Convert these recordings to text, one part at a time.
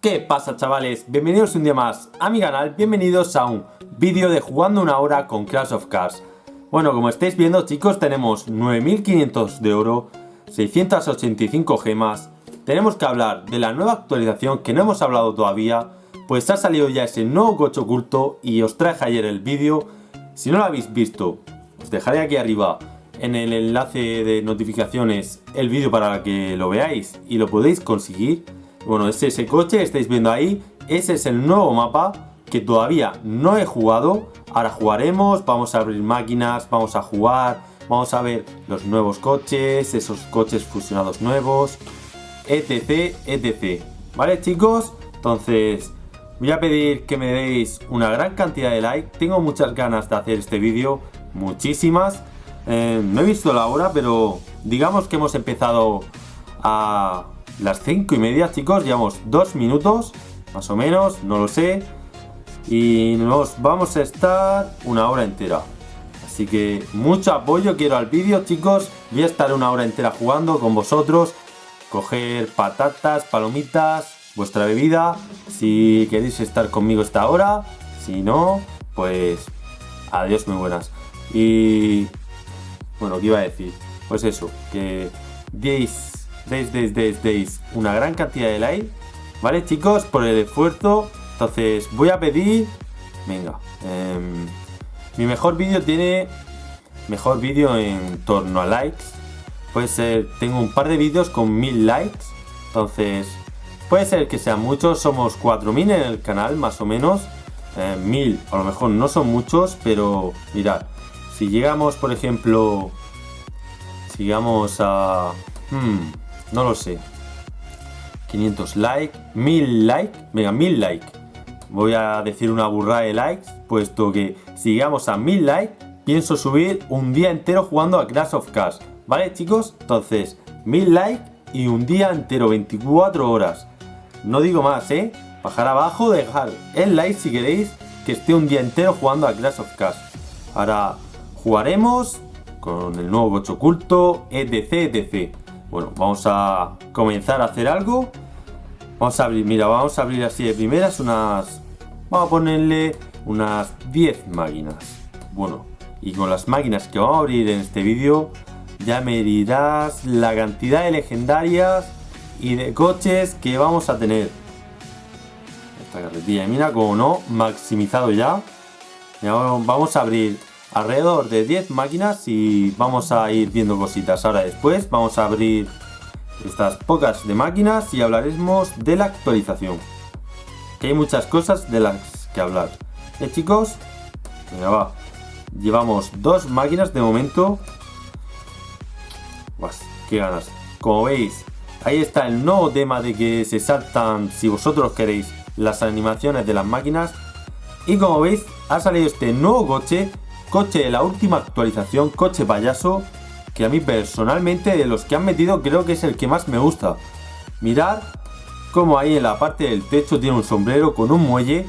¿Qué pasa chavales? Bienvenidos un día más a mi canal, bienvenidos a un vídeo de jugando una hora con Clash of Cars Bueno, como estáis viendo chicos, tenemos 9500 de oro, 685 gemas. Tenemos que hablar de la nueva actualización que no hemos hablado todavía Pues ha salido ya ese nuevo coche oculto y os traje ayer el vídeo. Si no lo habéis visto, os dejaré aquí arriba en el enlace de notificaciones el vídeo para que lo veáis y lo podéis conseguir bueno, es ese coche, estáis viendo ahí. Ese es el nuevo mapa que todavía no he jugado. Ahora jugaremos, vamos a abrir máquinas, vamos a jugar, vamos a ver los nuevos coches, esos coches fusionados nuevos, etc, etc. ¿Vale chicos? Entonces, voy a pedir que me deis una gran cantidad de like. Tengo muchas ganas de hacer este vídeo, muchísimas. Eh, no he visto la hora, pero digamos que hemos empezado a las 5 y media, chicos. Llevamos dos minutos, más o menos, no lo sé. Y nos vamos a estar una hora entera. Así que mucho apoyo quiero al vídeo, chicos. Voy a estar una hora entera jugando con vosotros. Coger patatas, palomitas, vuestra bebida. Si queréis estar conmigo esta hora. Si no, pues adiós muy buenas. Y bueno, ¿qué iba a decir? Pues eso, que 10 deis, deis, deis, deis una gran cantidad de like, ¿vale chicos? Por el esfuerzo. Entonces voy a pedir, venga, em, mi mejor vídeo tiene, mejor vídeo en torno a likes. Puede ser, tengo un par de vídeos con mil likes, entonces puede ser que sean muchos, somos 4000 en el canal más o menos. Eh, mil, a lo mejor no son muchos, pero mirad, si llegamos por ejemplo, si llegamos a... Hmm, no lo sé. 500 likes, 1000 likes, venga, 1000 likes. Voy a decir una burrada de likes, puesto que si llegamos a 1000 likes, pienso subir un día entero jugando a Clash of Cars. ¿Vale, chicos? Entonces, 1000 likes y un día entero, 24 horas. No digo más, ¿eh? Bajar abajo, dejar el like si queréis que esté un día entero jugando a Clash of Cars. Ahora jugaremos con el nuevo coche oculto, etc, etc. Bueno, vamos a comenzar a hacer algo. Vamos a abrir, mira, vamos a abrir así de primeras unas... Vamos a ponerle unas 10 máquinas. Bueno, y con las máquinas que vamos a abrir en este vídeo, ya me dirás la cantidad de legendarias y de coches que vamos a tener. Esta carretilla, mira, como no, maximizado ya. ya vamos a abrir alrededor de 10 máquinas y vamos a ir viendo cositas. Ahora después vamos a abrir estas pocas de máquinas y hablaremos de la actualización. Que hay muchas cosas de las que hablar. ¿eh chicos? venga va. Llevamos dos máquinas de momento. Uas, qué ganas. Como veis ahí está el nuevo tema de que se saltan si vosotros queréis las animaciones de las máquinas. Y como veis ha salido este nuevo coche coche de la última actualización, coche payaso, que a mí personalmente de los que han metido creo que es el que más me gusta. Mirad como ahí en la parte del techo tiene un sombrero con un muelle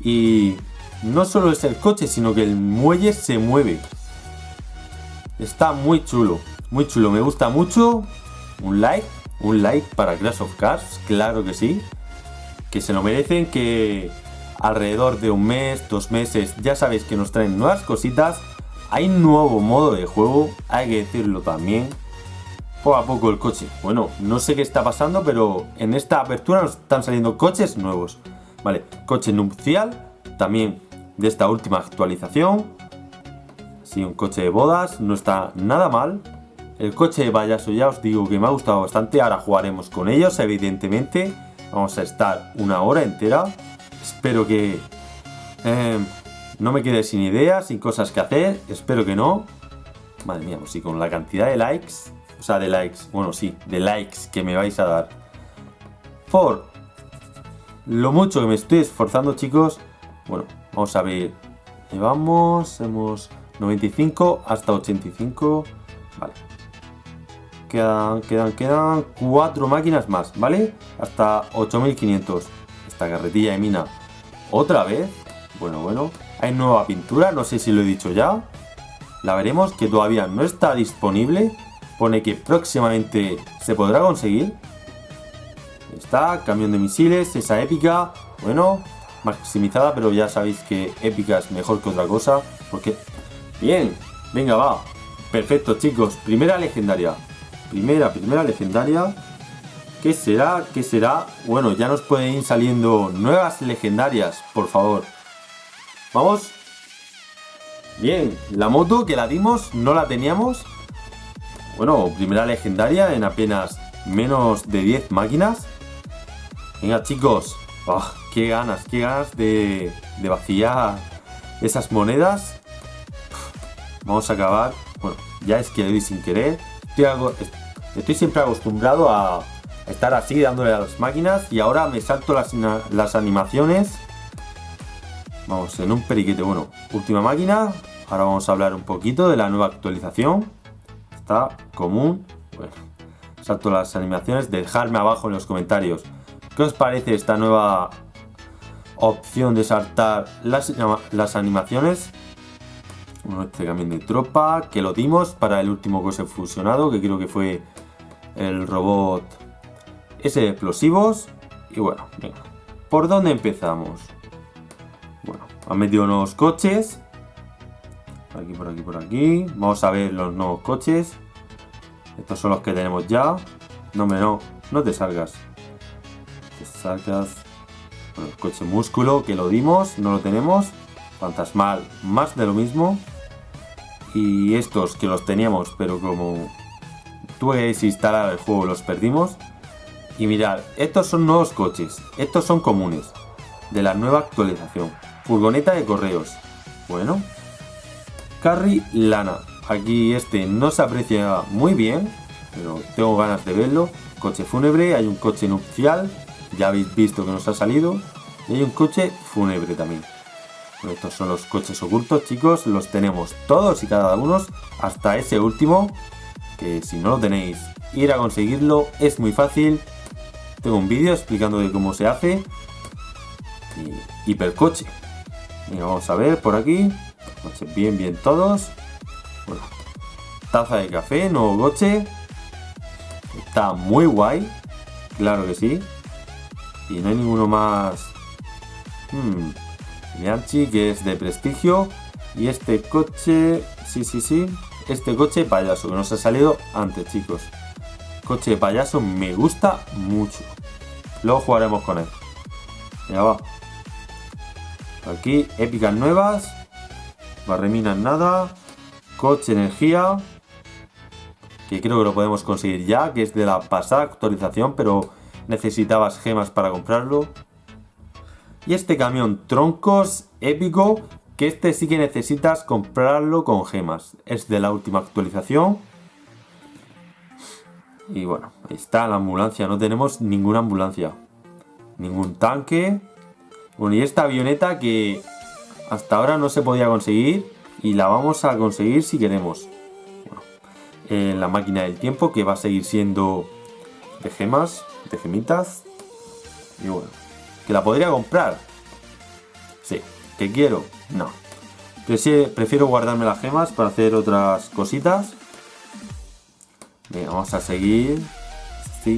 y no solo es el coche sino que el muelle se mueve. Está muy chulo, muy chulo, me gusta mucho. Un like, un like para Crash of Cars, claro que sí. Que se lo merecen, que alrededor de un mes, dos meses, ya sabéis que nos traen nuevas cositas. Hay nuevo modo de juego, hay que decirlo también. Poco a poco el coche. Bueno, no sé qué está pasando, pero en esta apertura nos están saliendo coches nuevos. Vale, coche nupcial, también de esta última actualización. Sí, un coche de bodas, no está nada mal. El coche de payaso ya os digo que me ha gustado bastante, ahora jugaremos con ellos, evidentemente. Vamos a estar una hora entera. Espero que eh, no me quede sin ideas, sin cosas que hacer. Espero que no. Madre mía, pues sí, con la cantidad de likes. O sea, de likes. Bueno, sí, de likes que me vais a dar. Por lo mucho que me estoy esforzando, chicos. Bueno, vamos a ver. Llevamos, hemos 95 hasta 85. Vale. Quedan, quedan, quedan cuatro máquinas más, ¿vale? Hasta 8500. Esta carretilla de mina ¿Otra vez? Bueno, bueno. Hay nueva pintura, no sé si lo he dicho ya. La veremos, que todavía no está disponible. Pone que próximamente se podrá conseguir. Está, camión de misiles, esa épica. Bueno, maximizada, pero ya sabéis que épica es mejor que otra cosa. Porque... Bien, venga, va. Perfecto, chicos. Primera legendaria. Primera, primera legendaria. ¿Qué será? ¿Qué será? Bueno, ya nos pueden ir saliendo nuevas legendarias, por favor. Vamos. Bien, la moto que la dimos, no la teníamos. Bueno, primera legendaria en apenas menos de 10 máquinas. Venga, chicos. Ah, qué ganas, qué ganas de, de vaciar esas monedas. Vamos a acabar. Bueno, ya es que le doy sin querer. estoy siempre acostumbrado a estar así dándole a las máquinas. Y ahora me salto las, las animaciones. Vamos en un periquete. Bueno última máquina. Ahora vamos a hablar un poquito de la nueva actualización. Está común. Bueno salto las animaciones. Dejadme abajo en los comentarios. Qué os parece esta nueva opción de saltar las, las animaciones este camión de tropa que lo dimos para el último cose fusionado que creo que fue el robot ese explosivos. Y bueno, venga. ¿Por dónde empezamos? Bueno, han metido nuevos coches. Por aquí, por aquí, por aquí. Vamos a ver los nuevos coches. Estos son los que tenemos ya. No, me no. No te salgas. Te salgas. Bueno, el coche músculo que lo dimos. No lo tenemos. Fantasmal, más de lo mismo. Y estos que los teníamos, pero como tuve que el juego los perdimos. Y mirad, estos son nuevos coches, estos son comunes, de la nueva actualización. Furgoneta de correos. Bueno. Carry Lana. Aquí este no se aprecia muy bien, pero tengo ganas de verlo. Coche fúnebre, hay un coche nupcial, ya habéis visto que nos ha salido. Y hay un coche fúnebre también. estos son los coches ocultos, chicos. Los tenemos todos y cada uno, hasta ese último. Que si no lo tenéis, ir a conseguirlo es muy fácil. Tengo un vídeo explicando de cómo se hace. Y hipercoche. Y vamos a ver por aquí. Coches bien, bien todos. Bueno, taza de café, nuevo coche. Está muy guay. Claro que sí. Y no hay ninguno más. Hmm. que es de prestigio. Y este coche. Sí, sí, sí. Este coche payaso que nos ha salido antes, chicos coche de payaso me gusta mucho. Luego jugaremos con él. Ya va. Aquí, épicas nuevas. Barreminas nada. Coche energía. Que creo que lo podemos conseguir ya. Que es de la pasada actualización. Pero necesitabas gemas para comprarlo. Y este camión troncos épico. Que este sí que necesitas comprarlo con gemas. Es de la última actualización. Y bueno, ahí está la ambulancia. No tenemos ninguna ambulancia. Ningún tanque. Bueno, y esta avioneta que hasta ahora no se podía conseguir. Y la vamos a conseguir si queremos. Bueno, en la máquina del tiempo que va a seguir siendo de gemas, de gemitas. Y bueno, que la podría comprar. Sí, que quiero. No. Prefiero guardarme las gemas para hacer otras cositas. Venga, vamos a seguir.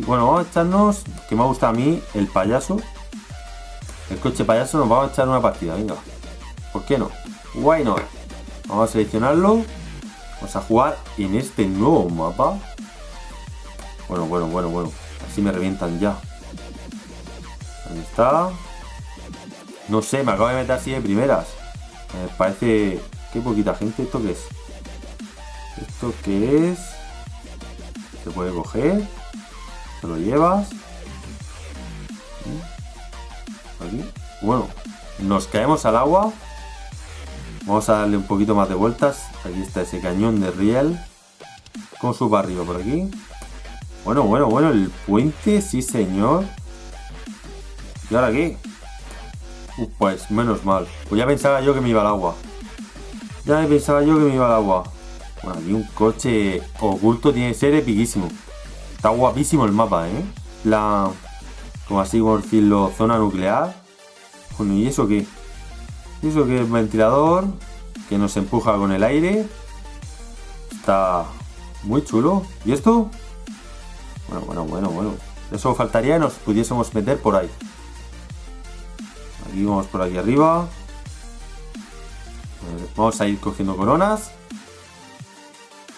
Bueno, vamos a echarnos, que me gusta a mí, el payaso. El coche payaso nos vamos a echar una partida, venga. ¿Por qué no? Why not? Vamos a seleccionarlo. Vamos a jugar en este nuevo mapa. Bueno, bueno, bueno, bueno. Así me revientan ya. Ahí está. No sé, me acabo de meter así de primeras. Me parece... Qué poquita gente. ¿Esto qué es? ¿Esto qué es? Se puede coger. Te lo llevas. Aquí. Bueno, nos caemos al agua. Vamos a darle un poquito más de vueltas. Aquí está ese cañón de riel. Con su barrio por aquí. Bueno, bueno, bueno, el puente, sí señor. ¿Y ahora qué? pues menos mal. Pues ya pensaba yo que me iba al agua. Ya pensaba yo que me iba al agua. Bueno, aquí un coche oculto tiene que ser epiquísimo. Está guapísimo el mapa, ¿eh? La... Como así por decirlo, zona nuclear. Bueno, ¿y eso qué? ¿Y eso qué es ventilador? Que nos empuja con el aire. Está muy chulo. ¿Y esto? Bueno, bueno, bueno, bueno. Eso faltaría y nos pudiésemos meter por ahí. Aquí vamos por aquí arriba. Vamos a ir cogiendo coronas.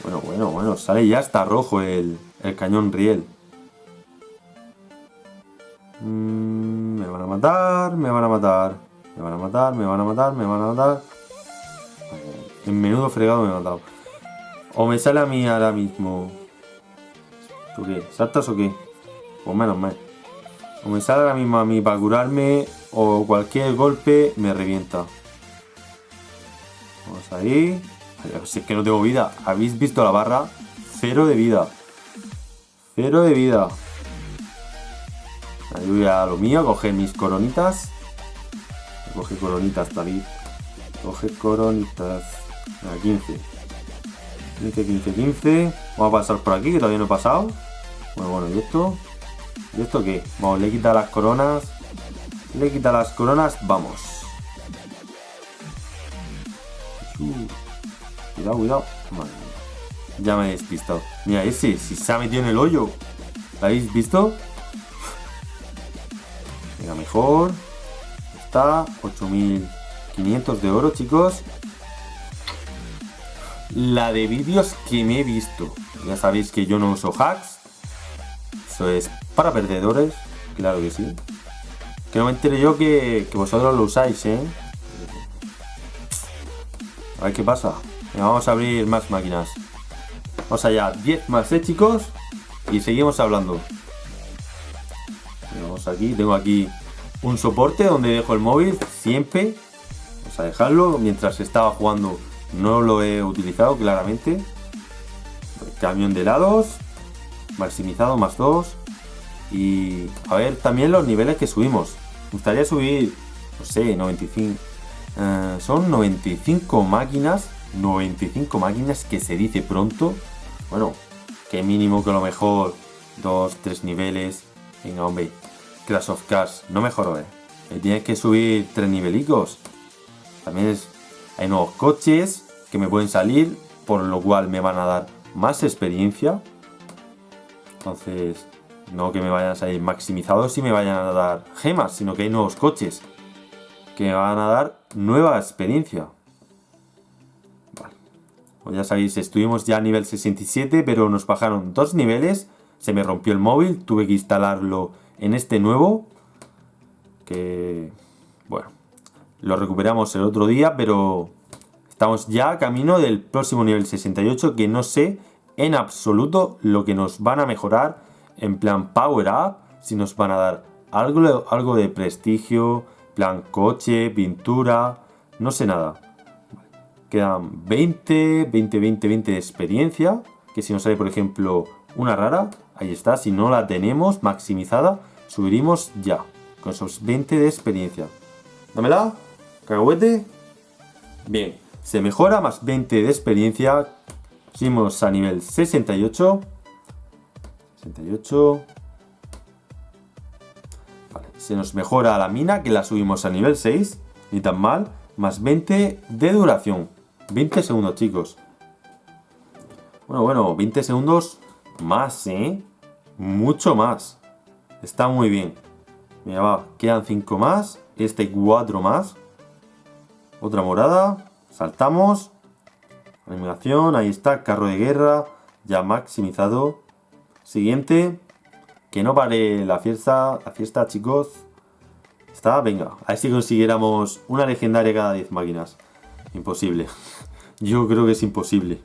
Bueno, bueno, bueno. Sale ya está rojo el, cañón riel. Mm, me van a matar, me van a matar. Me van a matar, me van a matar, me van a matar. En menudo fregado me he matado. O me sale a mí ahora mismo. ¿Tú qué? ¿Saltas o qué? Pues menos mal. O me sale ahora mismo a mí para curarme. O cualquier golpe me revienta. Vamos ahí. Si es que no tengo vida. ¿Habéis visto la barra? Cero de vida. Cero de vida. Ahí a lo mío, coger mis coronitas. Coge coronitas, David. Coge coronitas. A 15. 15, 15, 15. Vamos a pasar por aquí, que todavía no he pasado. Bueno, bueno, ¿y esto? ¿Y esto qué? Vamos, le quita las coronas. Le quita las coronas, vamos. Cuidado, cuidado. Ya me he despistado. Mira, ese, si se ha metido en el hoyo. ¿Lo habéis visto? Venga, mejor. Está 8500 de oro, chicos. La de vídeos que me he visto. Ya sabéis que yo no uso hacks. Eso es para perdedores. Claro que sí. Que no me entere yo que, que vosotros lo usáis, ¿eh? A ver qué pasa vamos a abrir más máquinas. Vamos allá, 10 más, ¿eh, chicos? Y seguimos hablando. Vamos aquí, tengo aquí un soporte donde dejo el móvil siempre. Vamos a dejarlo. Mientras estaba jugando no lo he utilizado claramente. Camión de helados. Maximizado más 2. Y a ver también los niveles que subimos. Me gustaría subir, no sé, 95. Eh, son 95 máquinas 95 máquinas que se dice pronto. Bueno, que mínimo que lo mejor dos, tres niveles. Venga, hombre, Crash of Cars, no mejoró, eh. Tienes que subir tres nivelicos. También es, hay nuevos coches que me pueden salir, por lo cual me van a dar más experiencia. Entonces, no que me vayan a salir maximizados y me vayan a dar gemas, sino que hay nuevos coches que me van a dar nueva experiencia. Pues ya sabéis, estuvimos ya a nivel 67, pero nos bajaron dos niveles. Se me rompió el móvil, tuve que instalarlo en este nuevo. Que, bueno, lo recuperamos el otro día, pero estamos ya a camino del próximo nivel 68, que no sé en absoluto lo que nos van a mejorar en plan Power Up, si nos van a dar algo, algo de prestigio, plan coche, pintura, no sé nada. Quedan 20, 20, 20, 20 de experiencia. Que si nos sale, por ejemplo, una rara, ahí está. Si no la tenemos maximizada, subiríamos ya. Con esos 20 de experiencia. Dámela, cacahuete. Bien, se mejora más 20 de experiencia. Seguimos a nivel 68. 68. Vale, se nos mejora la mina, que la subimos a nivel 6. Ni tan mal. Más 20 de duración. 20 segundos, chicos. Bueno, bueno, 20 segundos más, ¿eh? Mucho más. Está muy bien. Mira, va, quedan 5 más. Este 4 más. Otra morada. Saltamos. Animación, ahí está, carro de guerra. Ya maximizado. Siguiente. Que no pare la fiesta, la fiesta, chicos. Está, venga. A ver si consiguiéramos una legendaria cada 10 máquinas. Imposible. Yo creo que es imposible.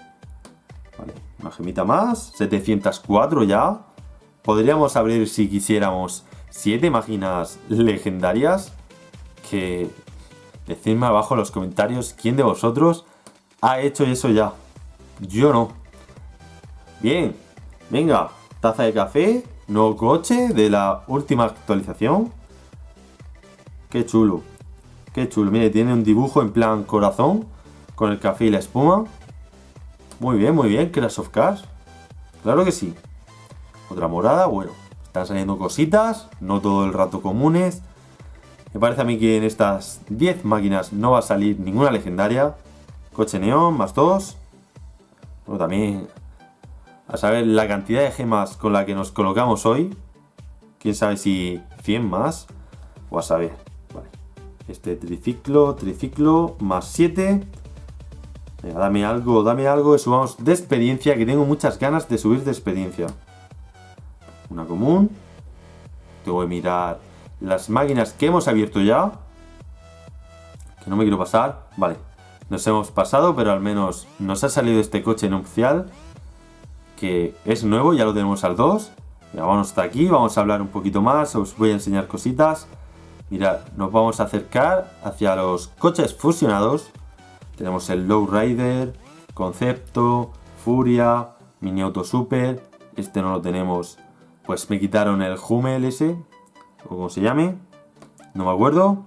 Vale, una gemita más. 704 ya. Podríamos abrir, si quisiéramos, 7 máquinas legendarias. Que decidme abajo en los comentarios quién de vosotros ha hecho eso ya. Yo no. Bien. Venga, taza de café. Nuevo coche de la última actualización. Qué chulo. Qué chulo. Mire, tiene un dibujo en plan corazón con el café y la espuma. Muy bien, muy bien, Crash of Cars. Claro que sí. Otra morada, bueno, están saliendo cositas, no todo el rato comunes. Me parece a mí que en estas 10 máquinas no va a salir ninguna legendaria. Coche neón, más 2. Bueno, también a saber la cantidad de gemas con la que nos colocamos hoy. Quién sabe si 100 más. O a saber. Este triciclo, triciclo, más 7. Venga, dame algo, dame algo. Y subamos de experiencia, que tengo muchas ganas de subir de experiencia. Una común. Tengo que mirar las máquinas que hemos abierto ya. Que no me quiero pasar. Vale. Nos hemos pasado, pero al menos nos ha salido este coche nupcial. Que es nuevo, ya lo tenemos al 2. Ya vamos hasta aquí, vamos a hablar un poquito más, os voy a enseñar cositas. Mirad, nos vamos a acercar hacia los coches fusionados. Tenemos el Lowrider, Concepto, Furia, Mini Auto Super. Este no lo tenemos, pues me quitaron el Hummel ese, o como se llame, no me acuerdo.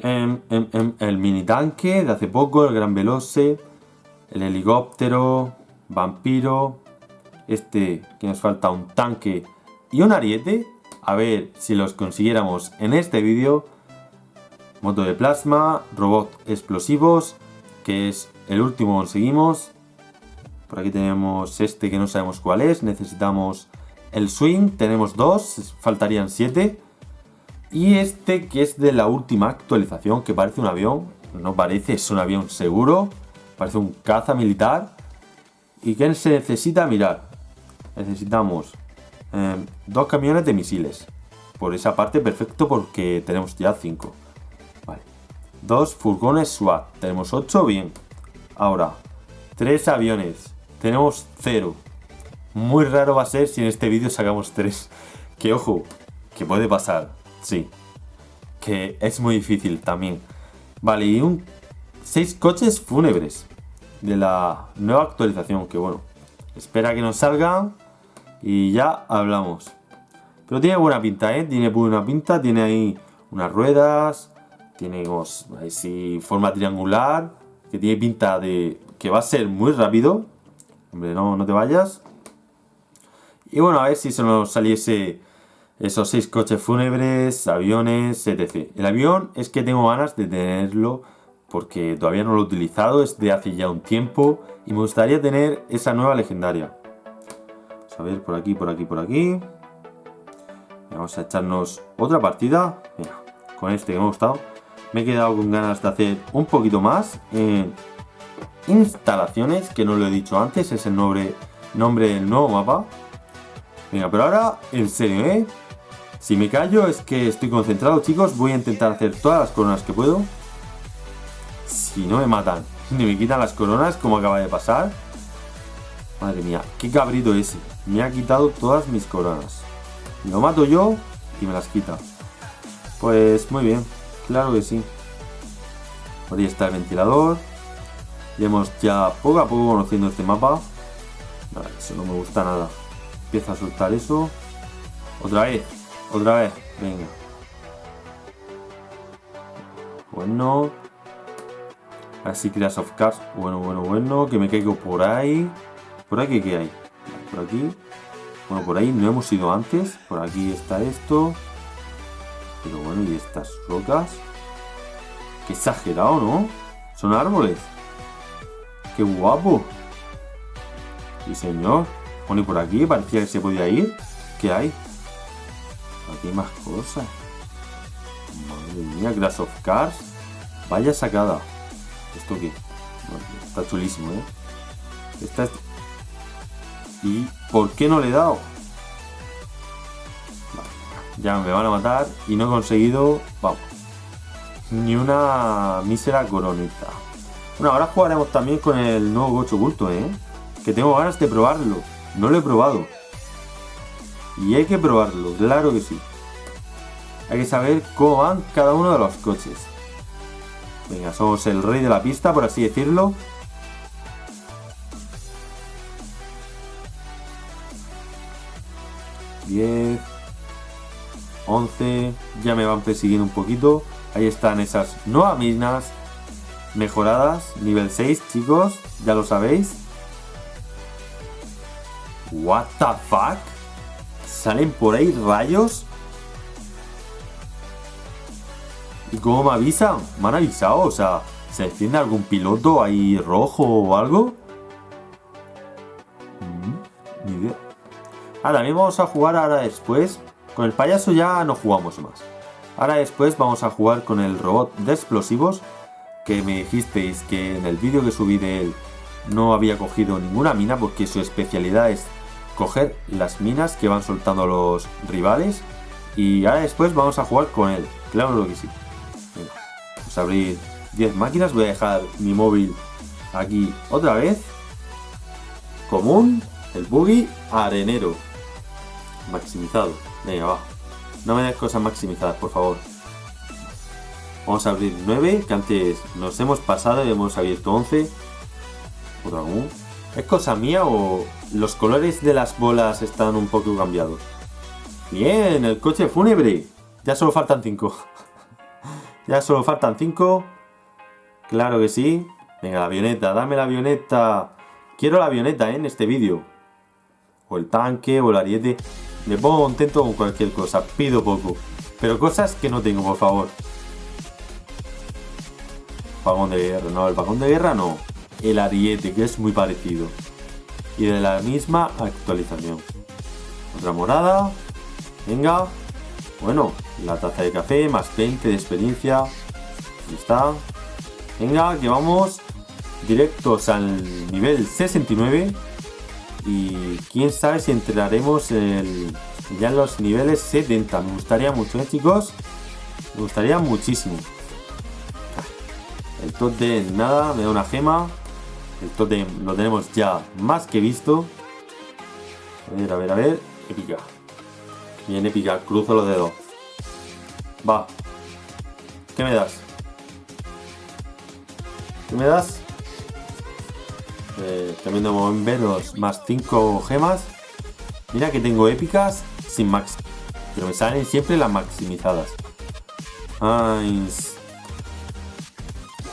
Em, em, em, el mini tanque de hace poco, el Gran Veloce, el helicóptero, Vampiro, este que nos falta un tanque y un ariete. A ver si los consiguiéramos en este vídeo. Moto de plasma, robot explosivos, que es el último que conseguimos. Por aquí tenemos este que no sabemos cuál es. Necesitamos el swing, tenemos dos, faltarían siete. Y este que es de la última actualización, que parece un avión. No parece, es un avión seguro. Parece un caza militar. ¿Y qué se necesita? Mirar, necesitamos eh, dos camiones de misiles. Por esa parte perfecto porque tenemos ya cinco. Vale. Dos furgones SWAT. Tenemos ocho, bien. Ahora, tres aviones. Tenemos cero. Muy raro va a ser si en este vídeo sacamos tres. Que ojo, que puede pasar. Sí. Que es muy difícil también. Vale, y un... Seis coches fúnebres. De la nueva actualización. Que bueno. Espera que nos salgan y ya hablamos. Pero tiene buena pinta, ¿eh? Tiene buena pinta, tiene ahí unas ruedas, tiene así forma triangular, que tiene pinta de que va a ser muy rápido. Hombre, no, no te vayas. Y bueno, a ver si se nos saliese esos seis coches fúnebres, aviones, etc. El avión es que tengo ganas de tenerlo porque todavía no lo he utilizado, es de hace ya un tiempo y me gustaría tener esa nueva legendaria. A ver, por aquí, por aquí, por aquí. Vamos a echarnos otra partida. Mira, con este que me ha gustado. Me he quedado con ganas de hacer un poquito más en instalaciones, que no lo he dicho antes, es el nombre, nombre del nuevo mapa. Venga, pero ahora, en serio, ¿eh? Si me callo es que estoy concentrado, chicos. Voy a intentar hacer todas las coronas que puedo. Si no me matan, ni me quitan las coronas, como acaba de pasar. Madre mía, qué cabrito ese. Me ha quitado todas mis coronas. Lo mato yo y me las quita. Pues muy bien, claro que sí. Por ahí está el ventilador. Iremos ya poco a poco conociendo este mapa. eso no me gusta nada. Empieza a soltar eso. Otra vez, otra vez. Venga. Bueno. Así Crash of Cars. Bueno, bueno, bueno. Que me caigo por ahí. ¿Por aquí qué hay? Por aquí. Bueno, por ahí no hemos ido antes. Por aquí está esto. Pero bueno, ¿y estas rocas? Qué exagerado, ¿no? Son árboles. Qué guapo. Y señor. Bueno, y por aquí parecía que se podía ir. ¿Qué hay? Aquí hay más cosas. Madre mía, Grass of Cars. Vaya sacada. ¿Esto qué? está chulísimo, ¿eh? Esta es ¿Y por qué no le he dado? ya me van a matar y no he conseguido, vamos, ni una mísera coronita. Bueno, ahora jugaremos también con el nuevo gocho oculto, ¿eh? Que tengo ganas de probarlo. No lo he probado. Y hay que probarlo, claro que sí. Hay que saber cómo van cada uno de los coches. Venga, somos el rey de la pista, por así decirlo. 10, 11, ya me van persiguiendo un poquito. Ahí están esas nuevas minas mejoradas, nivel 6, chicos, ya lo sabéis. What the fuck? ¿Salen por ahí rayos? ¿Y cómo me avisan? ¿Me han avisado? O sea, ¿se enciende algún piloto ahí rojo o algo? Mm, ni idea. Ah, también vamos a jugar ahora después. Con el payaso ya no jugamos más. Ahora después vamos a jugar con el robot de explosivos. Que me dijisteis que en el vídeo que subí de él no había cogido ninguna mina porque su especialidad es coger las minas que van soltando los rivales. Y ahora después vamos a jugar con él. Claro que sí. vamos a abrir 10 máquinas. Voy a dejar mi móvil aquí otra vez. Común. El buggy arenero maximizado. Venga, va. No me des cosas maximizadas, por favor. Vamos a abrir 9, que antes nos hemos pasado y hemos abierto 11. Otro aún. ¿Es cosa mía o los colores de las bolas están un poco cambiados? Bien, el coche fúnebre. Ya solo faltan 5. ya solo faltan 5. Claro que sí. Venga, la avioneta, dame la avioneta. Quiero la avioneta ¿eh? en este vídeo. O el tanque, o el ariete. Me pongo contento con cualquier cosa, pido poco. Pero cosas que no tengo, por favor. Vagón de guerra, no, el vagón de guerra no. El ariete, que es muy parecido. Y de la misma actualización. Otra morada. Venga. Bueno, la taza de café, más 20 de experiencia. Ahí está. Venga, que vamos directos al nivel 69. Y quién sabe si entraremos ya en los niveles 70. Me gustaría mucho, ¿eh, chicos? Me gustaría muchísimo. El top de nada, me da una gema. El top lo tenemos ya más que visto. A ver, a ver, a ver. Épica. Bien épica, cruzo los dedos. Va. ¿Qué me das? ¿Qué me das? Eh, también de bomberos más 5 gemas. Mira que tengo épicas sin max. Pero me salen siempre las maximizadas.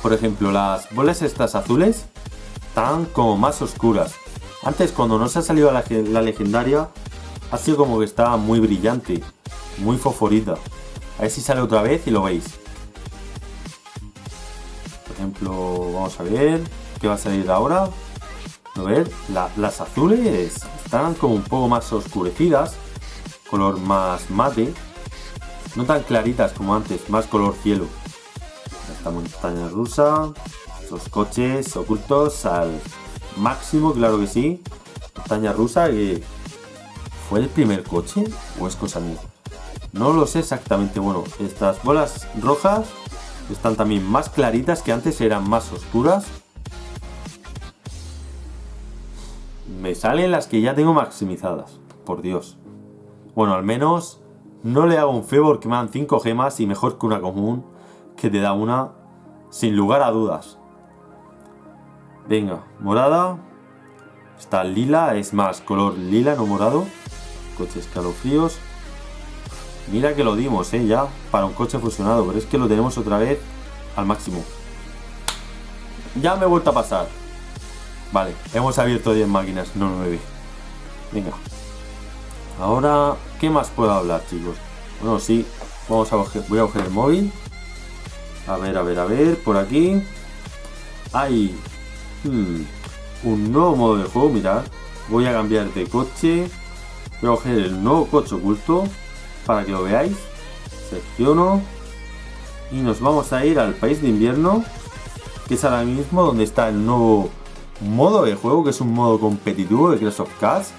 Por ejemplo, las bolas estas azules están como más oscuras. Antes cuando no se ha salido la, la legendaria, ha sido como que estaba muy brillante, muy fosforita. A ver si sale otra vez y lo veis. Por ejemplo, vamos a ver qué va a salir ahora. A ver, las azules están como un poco más oscurecidas, color más mate, no tan claritas como antes, más color cielo. Esta montaña rusa, esos coches ocultos al máximo, claro que sí. Montaña rusa que fue el primer coche o es cosa mía. No lo sé exactamente. Bueno, estas bolas rojas están también más claritas que antes eran más oscuras. Me salen las que ya tengo maximizadas. Por Dios. Bueno, al menos no le hago un favor que me dan 5 gemas y mejor que una común que te da una sin lugar a dudas. Venga, morada. Está lila, es más color lila, no morado. Coche escalofríos. Mira que lo dimos, ¿eh? Ya, para un coche fusionado. Pero es que lo tenemos otra vez al máximo. Ya me he vuelto a pasar. Vale, hemos abierto 10 máquinas, no 9. Venga. Ahora, ¿qué más puedo hablar, chicos? Bueno, sí, vamos a coger, voy a coger el móvil. A ver, a ver, a ver, por aquí. Hay hmm, un nuevo modo de juego, mirad. Voy a cambiar de coche. Voy a coger el nuevo coche oculto para que lo veáis. Selecciono. Y nos vamos a ir al país de invierno, que es ahora mismo donde está el nuevo modo de juego, que es un modo competitivo de Clash of Clans.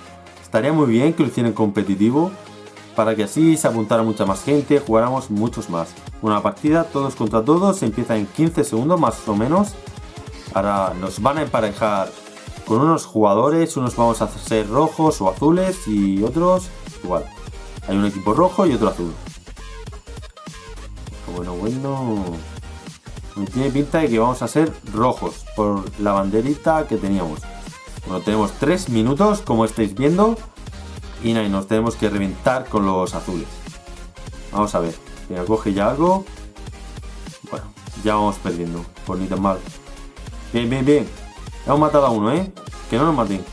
Estaría muy bien que lo hicieran competitivo para que así se apuntara mucha más gente, jugáramos muchos más. Una partida todos contra todos, empieza en 15 segundos más o menos. Ahora nos van a emparejar con unos jugadores, unos vamos a ser rojos o azules y otros igual. Hay un equipo rojo y otro azul. Bueno, bueno... Tiene pinta de que vamos a ser rojos por la banderita que teníamos. Bueno, tenemos 3 minutos, como estáis viendo. Y nos tenemos que reventar con los azules. Vamos a ver. Venga, coge ya algo. Bueno, ya vamos perdiendo. Por ni tan mal. Bien, bien, bien. Hemos matado a uno, ¿eh? Que no nos maten.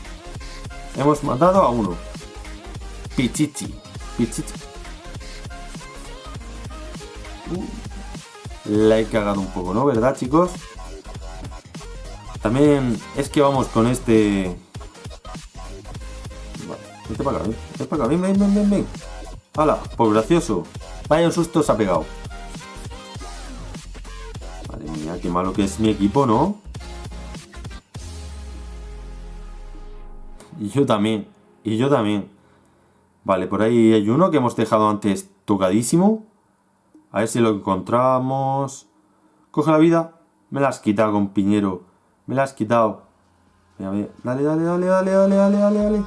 Hemos matado a uno. Pichichi. Pichichi. La he cagado un poco, ¿no? ¿Verdad, chicos? También es que vamos con este... Vete para acá, vete para acá, ven, ven, ven, ven, ven. ¡Hala! Pues gracioso. Vaya un susto se ha pegado. Madre mía, qué malo que es mi equipo, ¿no? Y yo también. Y yo también. Vale, por ahí hay uno que hemos dejado antes tocadísimo. A ver si lo encontramos. Coge la vida. Me la has quitado, con Piñero. Me la has quitado. Dale, dale, dale, dale, dale, dale, dale, dale.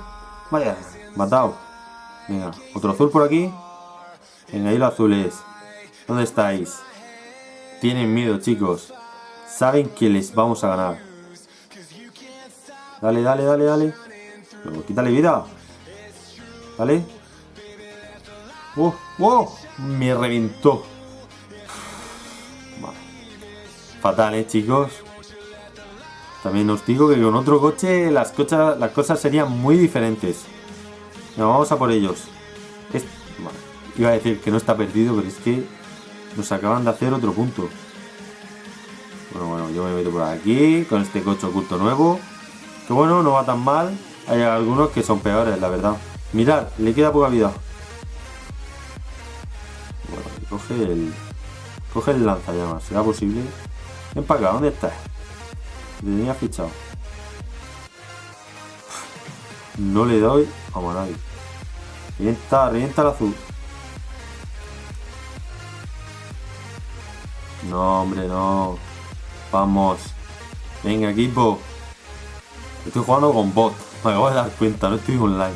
Vaya, matado. Venga, otro azul por aquí. Venga, ahí los azules. ¿Dónde estáis? Tienen miedo, chicos. Saben que les vamos a ganar. Dale, dale, dale, dale. quítale vida. Dale. ¡Wow! ¡Wow! Me reventó. Fatal, ¿eh, chicos? También os digo que con otro coche las, las cosas serían muy diferentes. vamos a por ellos. iba a decir que no está perdido, pero es que nos acaban de hacer otro punto. Bueno, bueno, yo me meto por aquí con este coche oculto nuevo. Que bueno, no va tan mal. Hay algunos que son peores, la verdad. Mirad, le queda poca vida. Bueno, coge el... Coge el lanzallamas, ¿será posible? Ven para acá, ¿dónde estás? tenía fichado. No le doy a nadie. Revienta, revienta el azul. No, hombre, no. Vamos. Venga, equipo. Estoy jugando con bot. Me acabo de dar cuenta, no estoy online.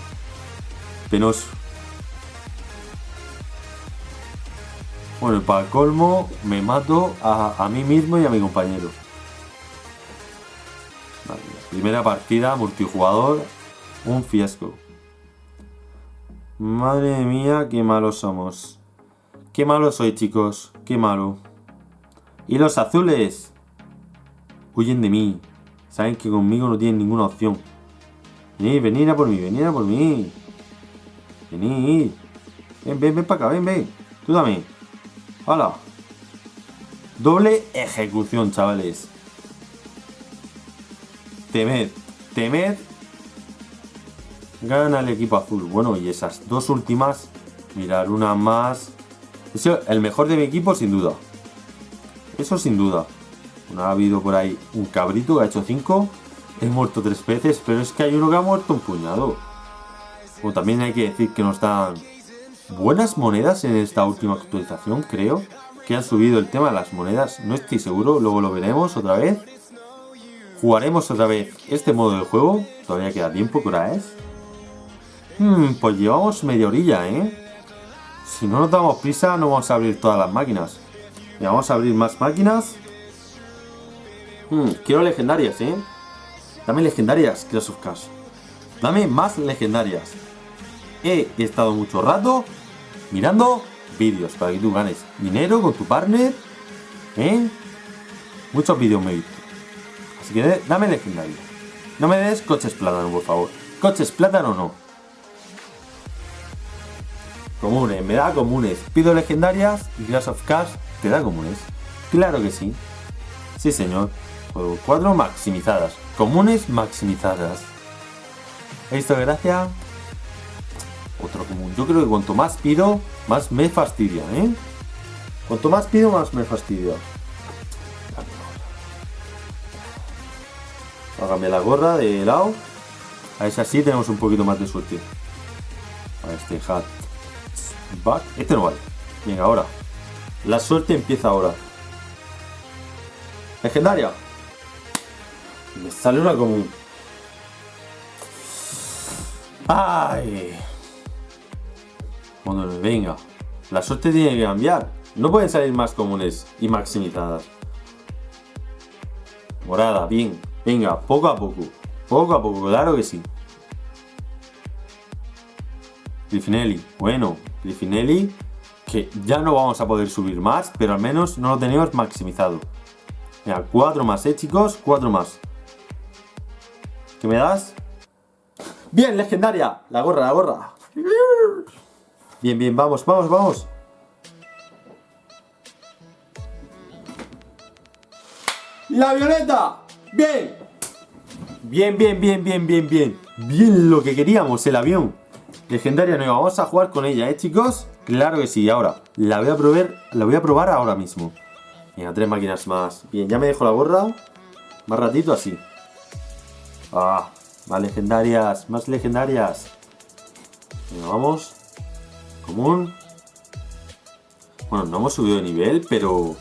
Penoso. Bueno, para colmo me mato a, a mí mismo y a mi compañero. Primera partida, multijugador, un fiasco. Madre mía, qué malos somos. Qué malo soy, chicos. Qué malo. Y los azules. Huyen de mí. Saben que conmigo no tienen ninguna opción. Venid, venid a por mí, venid a por mí. Venid. Ven, ven, ven para acá, ven, ven. Tú también. Hola. Doble ejecución, chavales. Temed, temed. Gana el equipo azul. Bueno, y esas dos últimas. Mirar, una más. Es el mejor de mi equipo, sin duda. Eso sin duda. No ha habido por ahí un cabrito que ha hecho 5. He muerto tres veces, pero es que hay uno que ha muerto un puñado. O también hay que decir que nos dan buenas monedas en esta última actualización, creo. Que han subido el tema de las monedas. No estoy seguro, luego lo veremos otra vez. Jugaremos otra vez este modo de juego. Todavía queda tiempo, ¿qué hora es? Hmm, pues llevamos media orilla, ¿eh? Si no nos damos prisa, no vamos a abrir todas las máquinas. Vamos a abrir más máquinas. Hmm, quiero legendarias, ¿eh? Dame legendarias, Clash of Dame más legendarias. He estado mucho rato mirando vídeos para que tú ganes dinero con tu partner. ¿Eh? Muchos vídeos me he visto. Así que dame legendario. No me des coches plátano, por favor. Coches plátano no. Comunes, me da comunes. Pido legendarias y of Cars te da comunes. Claro que sí. Sí, señor. Juego 4 maximizadas. Comunes maximizadas. ¿Esto gracia? Común. Yo creo que cuanto más pido, más me fastidia, ¿eh? Cuanto más pido, más me fastidia. Hágame la gorra de lado. A si así tenemos un poquito más de suerte. A este hat. Back. Este no vale. Venga, ahora. La suerte empieza ahora. Legendaria. Me sale una común. ¡Ay! Venga. La suerte tiene que cambiar. No pueden salir más comunes y maximizadas. Morada, bien. Venga, poco a poco. Poco a poco, claro que sí. Griffinelli, bueno, Griffinelli, que ya no vamos a poder subir más, pero al menos no lo tenemos maximizado. Mira, cuatro más, eh, chicos, cuatro más. ¿Qué me das? Bien, legendaria. La gorra, la gorra. Bien, bien, vamos, vamos, vamos. La violeta. Bien. Bien, bien, bien, bien, bien, bien. Bien lo que queríamos, el avión. Legendaria nueva, vamos a jugar con ella, ¿eh, chicos? Claro que sí, ahora, la voy a probar, la voy a probar ahora mismo. Venga, tres máquinas más. Bien, ya me dejo la gorra. Más ratito así. Ah, más legendarias, más legendarias. Venga, vamos. Bueno, no hemos subido de nivel, pero...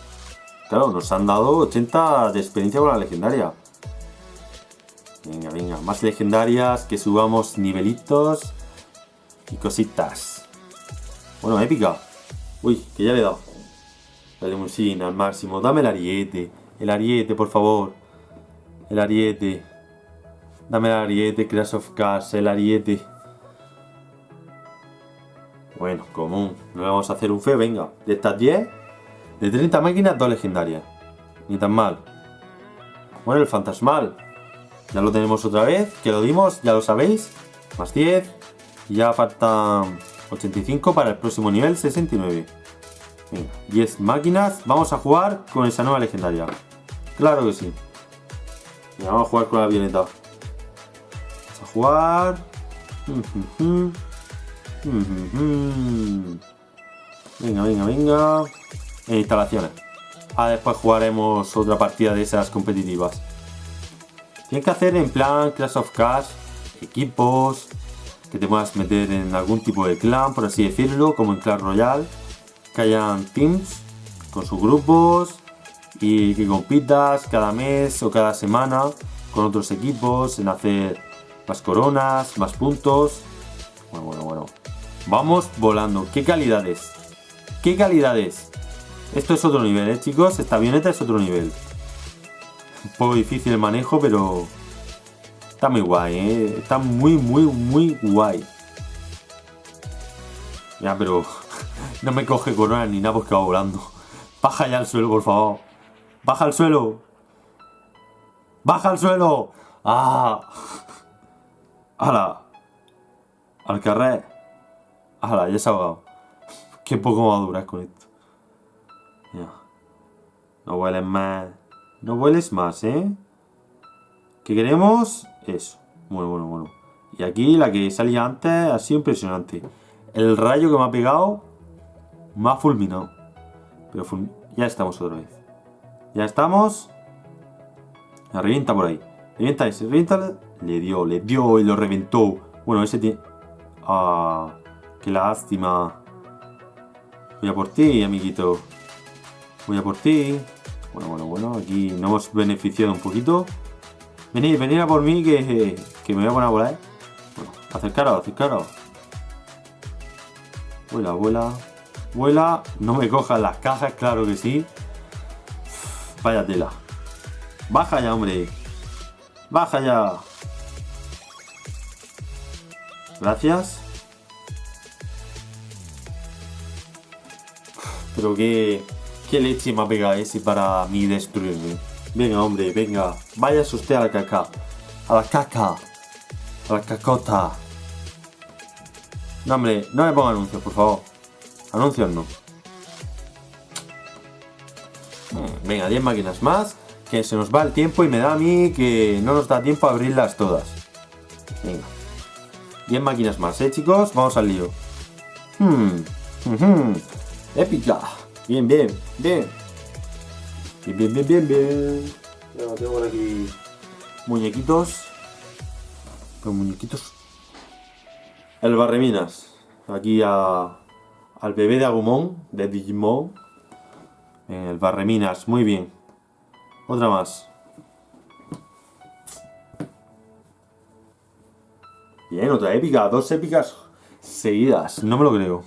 Claro, nos han dado 80 de experiencia con la legendaria. Venga, venga, más legendarias, que subamos nivelitos y cositas. Bueno, épica. Uy, que ya le he dado. La limusina al máximo. Dame el ariete. El ariete, por favor. El ariete. Dame el ariete, Crash of Cars, el ariete. Bueno, común. No le vamos a hacer un feo, venga. De estas 10, de 30 máquinas, dos legendarias. Ni tan mal. Bueno, el fantasmal. Ya lo tenemos otra vez, que lo dimos, ya lo sabéis. Más 10. Y ya faltan 85 para el próximo nivel, 69. Venga, 10 máquinas. Vamos a jugar con esa nueva legendaria. Claro que sí. Venga, vamos a jugar con la avioneta. Vamos a jugar. Venga, venga, venga. En instalaciones. Ah, después jugaremos otra partida de esas competitivas. Tienes que hacer en plan Clash of Cash, equipos, que te puedas meter en algún tipo de clan, por así decirlo, como en Clash Royale, que hayan teams con sus grupos y que compitas cada mes o cada semana con otros equipos en hacer más coronas, más puntos. Bueno, bueno, bueno. Vamos volando. ¿Qué calidades? ¿Qué calidades? Esto es otro nivel, ¿eh, chicos? Esta avioneta es otro nivel. Un poco difícil el manejo, pero está muy guay, ¿eh? Está muy, muy, muy guay. Ya, pero no me coge corona ni nada porque va volando. Baja ya al suelo, por favor. Baja al suelo. Baja al suelo. ¡Ah! ¡Hala! Al carrer. ¡Hala! Ya se ha ahogado. Qué poco maduras con esto. Ya. No hueles más. No hueles más, ¿eh? ¿Qué queremos? Eso. Bueno, bueno, bueno. Y aquí la que salía antes ha sido impresionante. El rayo que me ha pegado me ha fulminado. Pero ya estamos otra vez. Ya estamos. La revienta por ahí. Revienta ese, revienta. Le dio, le dio y lo reventó. Bueno, ese tiene... Ah, qué lástima. Voy a por ti, amiguito. Voy a por ti. Bueno, bueno, bueno. Aquí nos hemos beneficiado un poquito. Venid, venid a por mí que, que me voy a poner a volar. Bueno, acercaros, acercaros. Vuela, vuela. Vuela. No me cojan las cajas, claro que sí. Vaya tela. Baja ya, hombre. Baja ya. Gracias. Pero qué, qué leche me ha pegado ese para mí destruirme. Venga, hombre, venga. Vaya usted a la caca. A la caca. A la cacota. No, hombre, no me ponga anuncios, por favor. Anuncios no. Venga, 10 máquinas más. Que se nos va el tiempo y me da a mí que no nos da tiempo a abrirlas todas. Venga. 10 máquinas más, ¿eh, chicos? Vamos al lío. Hmm. Épica. Bien, bien, bien. Bien, bien, bien, bien, bien. tengo por aquí muñequitos. Los muñequitos. El barreminas. Aquí a, al bebé de Agumon, de Digimon. El barreminas, muy bien. Otra más. Bien, otra épica. Dos épicas seguidas. No me lo creo.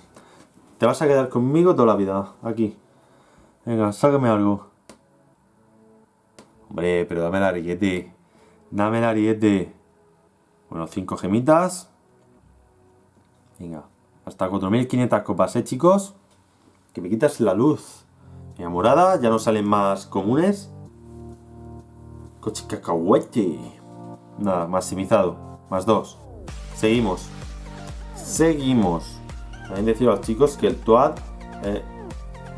Te vas a quedar conmigo toda la vida. Aquí. Venga, sácame algo. Hombre, pero dame el ariete. Dame el ariete. Bueno, cinco gemitas. Venga. Hasta 4500 copas, ¿eh, chicos? Que me quitas la luz. Venga, morada. Ya no salen más comunes. Coche cacahuete. Nada, maximizado. Más dos. Seguimos. Seguimos. También decir a los chicos que el TUAD... Eh,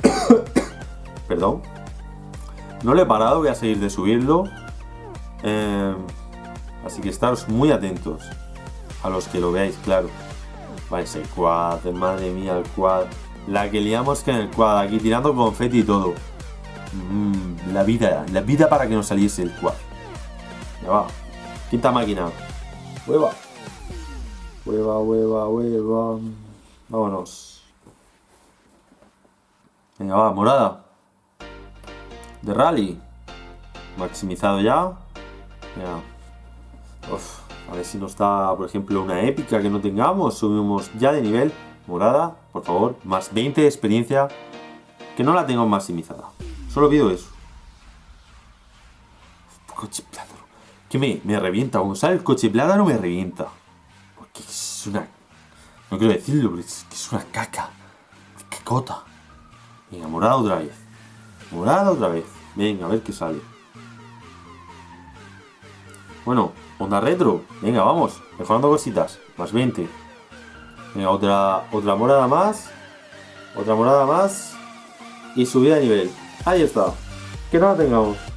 perdón. No lo he parado, voy a seguir de subirlo. Eh, así que estaros muy atentos. A los que lo veáis, claro. Vale, ese quad, madre mía, el quad. La que liamos que en el quad, aquí tirando confeti y todo. Mm, la vida, la vida para que nos saliese el quad. Ya va. Quinta máquina. Hueva. Hueva, hueva, hueva. Vámonos. Venga, va, morada. De rally. Maximizado ya. Ya. A ver si nos da, por ejemplo, una épica que no tengamos. Subimos ya de nivel. Morada, por favor. Más 20 de experiencia. Que no la tengo maximizada. Solo pido eso. Coche plátano. Que me, me revienta. Cuando sale el coche plátano me revienta. Porque es una... No quiero decirlo, pero es que es una caca. Cacota. Venga, morada otra vez. Morada otra vez. Venga, a ver qué sale. Bueno, onda retro. Venga, vamos. Mejorando cositas. Más 20. Venga, otra, otra morada más. Otra morada más. Y subida de nivel. Ahí está. Que no la tengamos.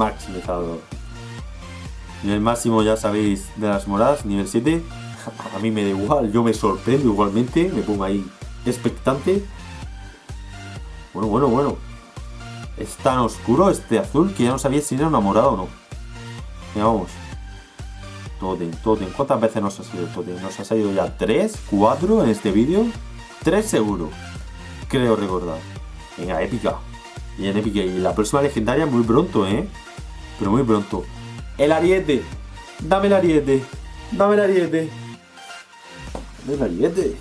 Maximizado. Nivel máximo, ya sabéis, de las moradas, nivel 7. A mí me da igual, yo me sorprendo igualmente. Me pongo ahí expectante. Bueno, bueno, bueno. Es tan oscuro este azul que ya no sabía si era una morada o no. Venga, vamos. Totem, Totem. ¿Cuántas veces nos ha salido Totem? Nos ha salido ya 3, 4 en este vídeo. 3 seguro. Creo recordar. Venga, épica. Bien épica. Y la próxima legendaria muy pronto, ¿eh? Pero muy pronto. El ariete. Dame el ariete. Dame el ariete. Dame el ariete.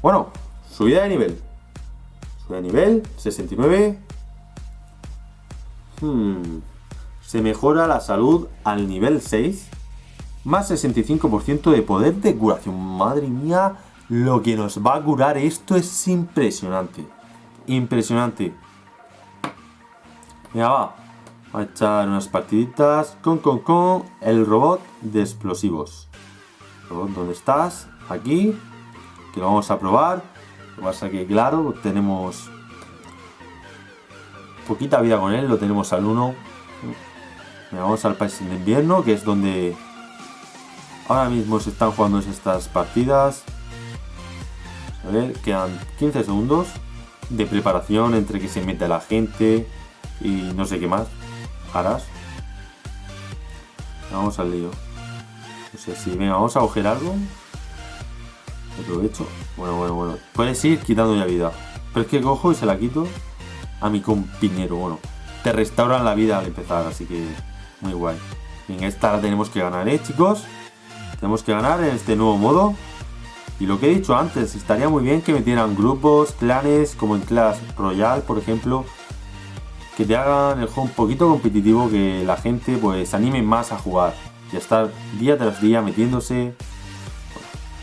Bueno, subida de nivel. Subida de nivel. 69. Hmm se mejora la salud al nivel 6, más 65% de poder de curación. Madre mía, lo que nos va a curar esto es impresionante. Impresionante. Venga, va. a echar unas partiditas con, con, con el robot de explosivos. Robot, ¿dónde estás? Aquí. Que lo vamos a probar. Lo que pasa que, claro, tenemos poquita vida con él. Lo tenemos al 1 vamos al país de invierno, que es donde ahora mismo se están jugando estas partidas. A ver, quedan 15 segundos de preparación entre que se mete la gente y no sé qué más harás. Vamos al lío. No sé si, venga, vamos a coger algo. Aprovecho. Bueno, bueno, bueno. Puedes ir quitando ya vida. Pero es que cojo y se la quito a mi compañero. Bueno, te restauran la vida al empezar, así que muy guay. En esta la tenemos que ganar, ¿eh, chicos? Tenemos que ganar en este nuevo modo. Y lo que he dicho antes, estaría muy bien que metieran grupos, clanes, como en Clash Royale, por ejemplo. Que te hagan el juego un poquito competitivo, que la gente pues se anime más a jugar. Y estar día tras día metiéndose.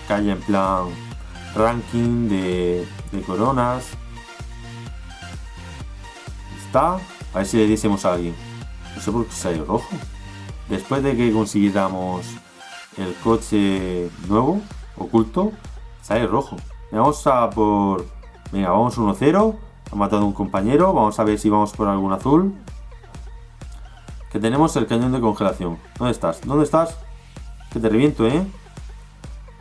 Que haya en plan ranking de, de coronas. Está. A ver si le diésemos a alguien. No sé por qué sale rojo. Después de que consiguiéramos el coche nuevo, oculto, sale rojo. Vamos a por... Venga, vamos 1-0. Ha matado un compañero. Vamos a ver si vamos por algún azul. Que tenemos el cañón de congelación. ¿Dónde estás? ¿Dónde estás? Que te reviento, ¿eh?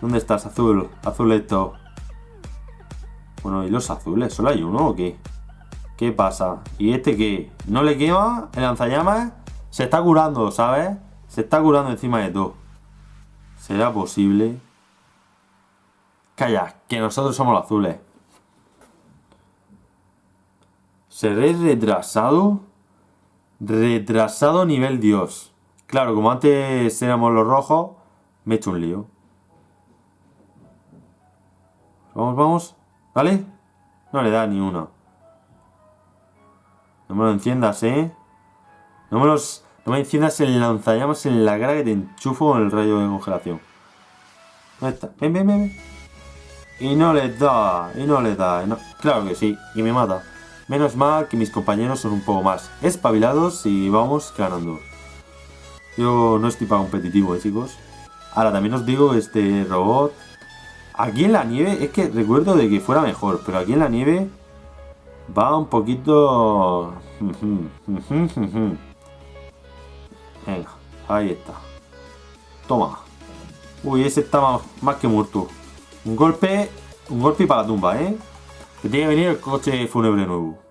¿Dónde estás, azul? Azuleto. Bueno, ¿y los azules? ¿Solo hay uno o qué? ¿Qué pasa? ¿Y este qué? ¿No le quema el lanzallamas? Se está curando, ¿sabes? Se está curando encima de todo. ¿Será posible? Calla, que nosotros somos los azules. ¿Seré retrasado? Retrasado nivel Dios. Claro, como antes éramos los rojos, me he hecho un lío. Vamos, vamos. ¿Vale? No le da ni uno. No me lo enciendas, ¿eh? No me los... No me enciendas el lanzallamas en la cara que te enchufo con el rayo de congelación. ¿Dónde está? Ven, ven, ven. Y no le da, y no le da. Claro que sí, y me mata. Menos mal que mis compañeros son un poco más espabilados y vamos ganando. Yo no estoy para competitivo, ¿eh, chicos? Ahora, también os digo, este robot... Aquí en la nieve, es que recuerdo de que fuera mejor, pero aquí en la nieve Va un poquito... Venga, ahí está. Toma. Uy, ese está más, que muerto. Un golpe, un golpe para la tumba, ¿eh? Que tiene que venir el coche fúnebre nuevo.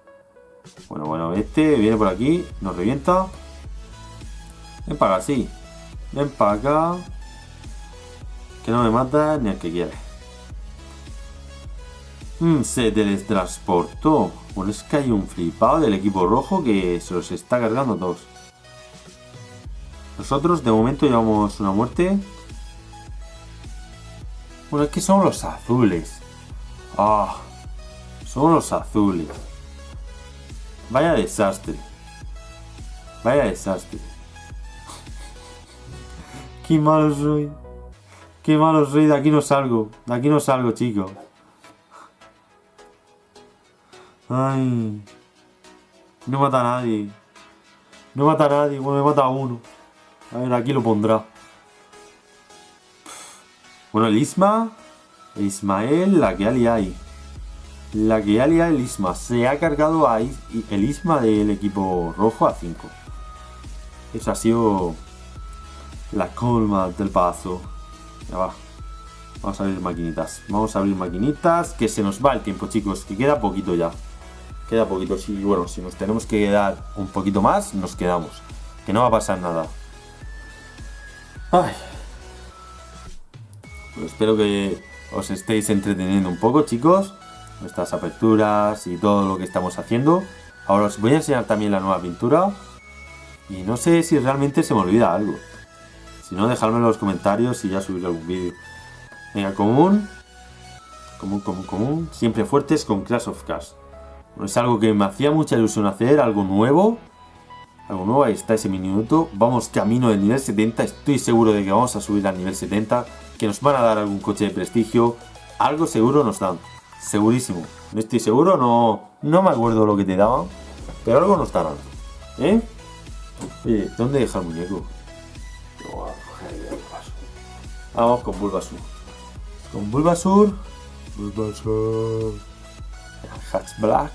Bueno, bueno, este viene por aquí, nos revienta. Ven para acá, sí. Ven para acá. Que no me mata ni el que quiere. Mm, se teletransportó. Bueno, es que hay un flipado del equipo rojo que se los está cargando todos. Nosotros de momento llevamos una muerte. Bueno, es que son los azules. Ah, son los azules. Vaya desastre. Vaya desastre. Qué malo soy. Qué malo soy. De aquí no salgo. De aquí no salgo, chicos. Ay. No mata a nadie. No mata a nadie. Bueno, me mata a uno. A ver, aquí lo pondrá. Bueno, el Isma. Ismael, la que hay. La que alia el Isma. Se ha cargado a el Isma del equipo rojo a 5. Esa ha sido la colma del paso. Ya va. Vamos a abrir maquinitas. Vamos a abrir maquinitas. Que se nos va el tiempo, chicos. Que queda poquito ya. Queda poquito. Sí, bueno, si nos tenemos que quedar un poquito más, nos quedamos. Que no va a pasar nada. Ay. Pues espero que os estéis entreteniendo un poco, chicos nuestras aperturas y todo lo que estamos haciendo. Ahora os voy a enseñar también la nueva pintura. Y no sé si realmente se me olvida algo. Si no, dejadme en los comentarios y ya subiré algún vídeo. Venga, común. Común, común, común. Siempre fuertes con Clash of Cars. es algo que me hacía mucha ilusión hacer, algo nuevo. Algo nuevo, ahí está ese minuto. Vamos camino del nivel 70. Estoy seguro de que vamos a subir al nivel 70. Que nos van a dar algún coche de prestigio. Algo seguro nos dan. Segurísimo. No estoy seguro, no, no me acuerdo lo que te daban. Pero algo no estarán. ¿Eh? Oye, ¿dónde deja el muñeco? Vamos con Bulbasur. Con Bulbasur. Bulbasur. Hatch Black.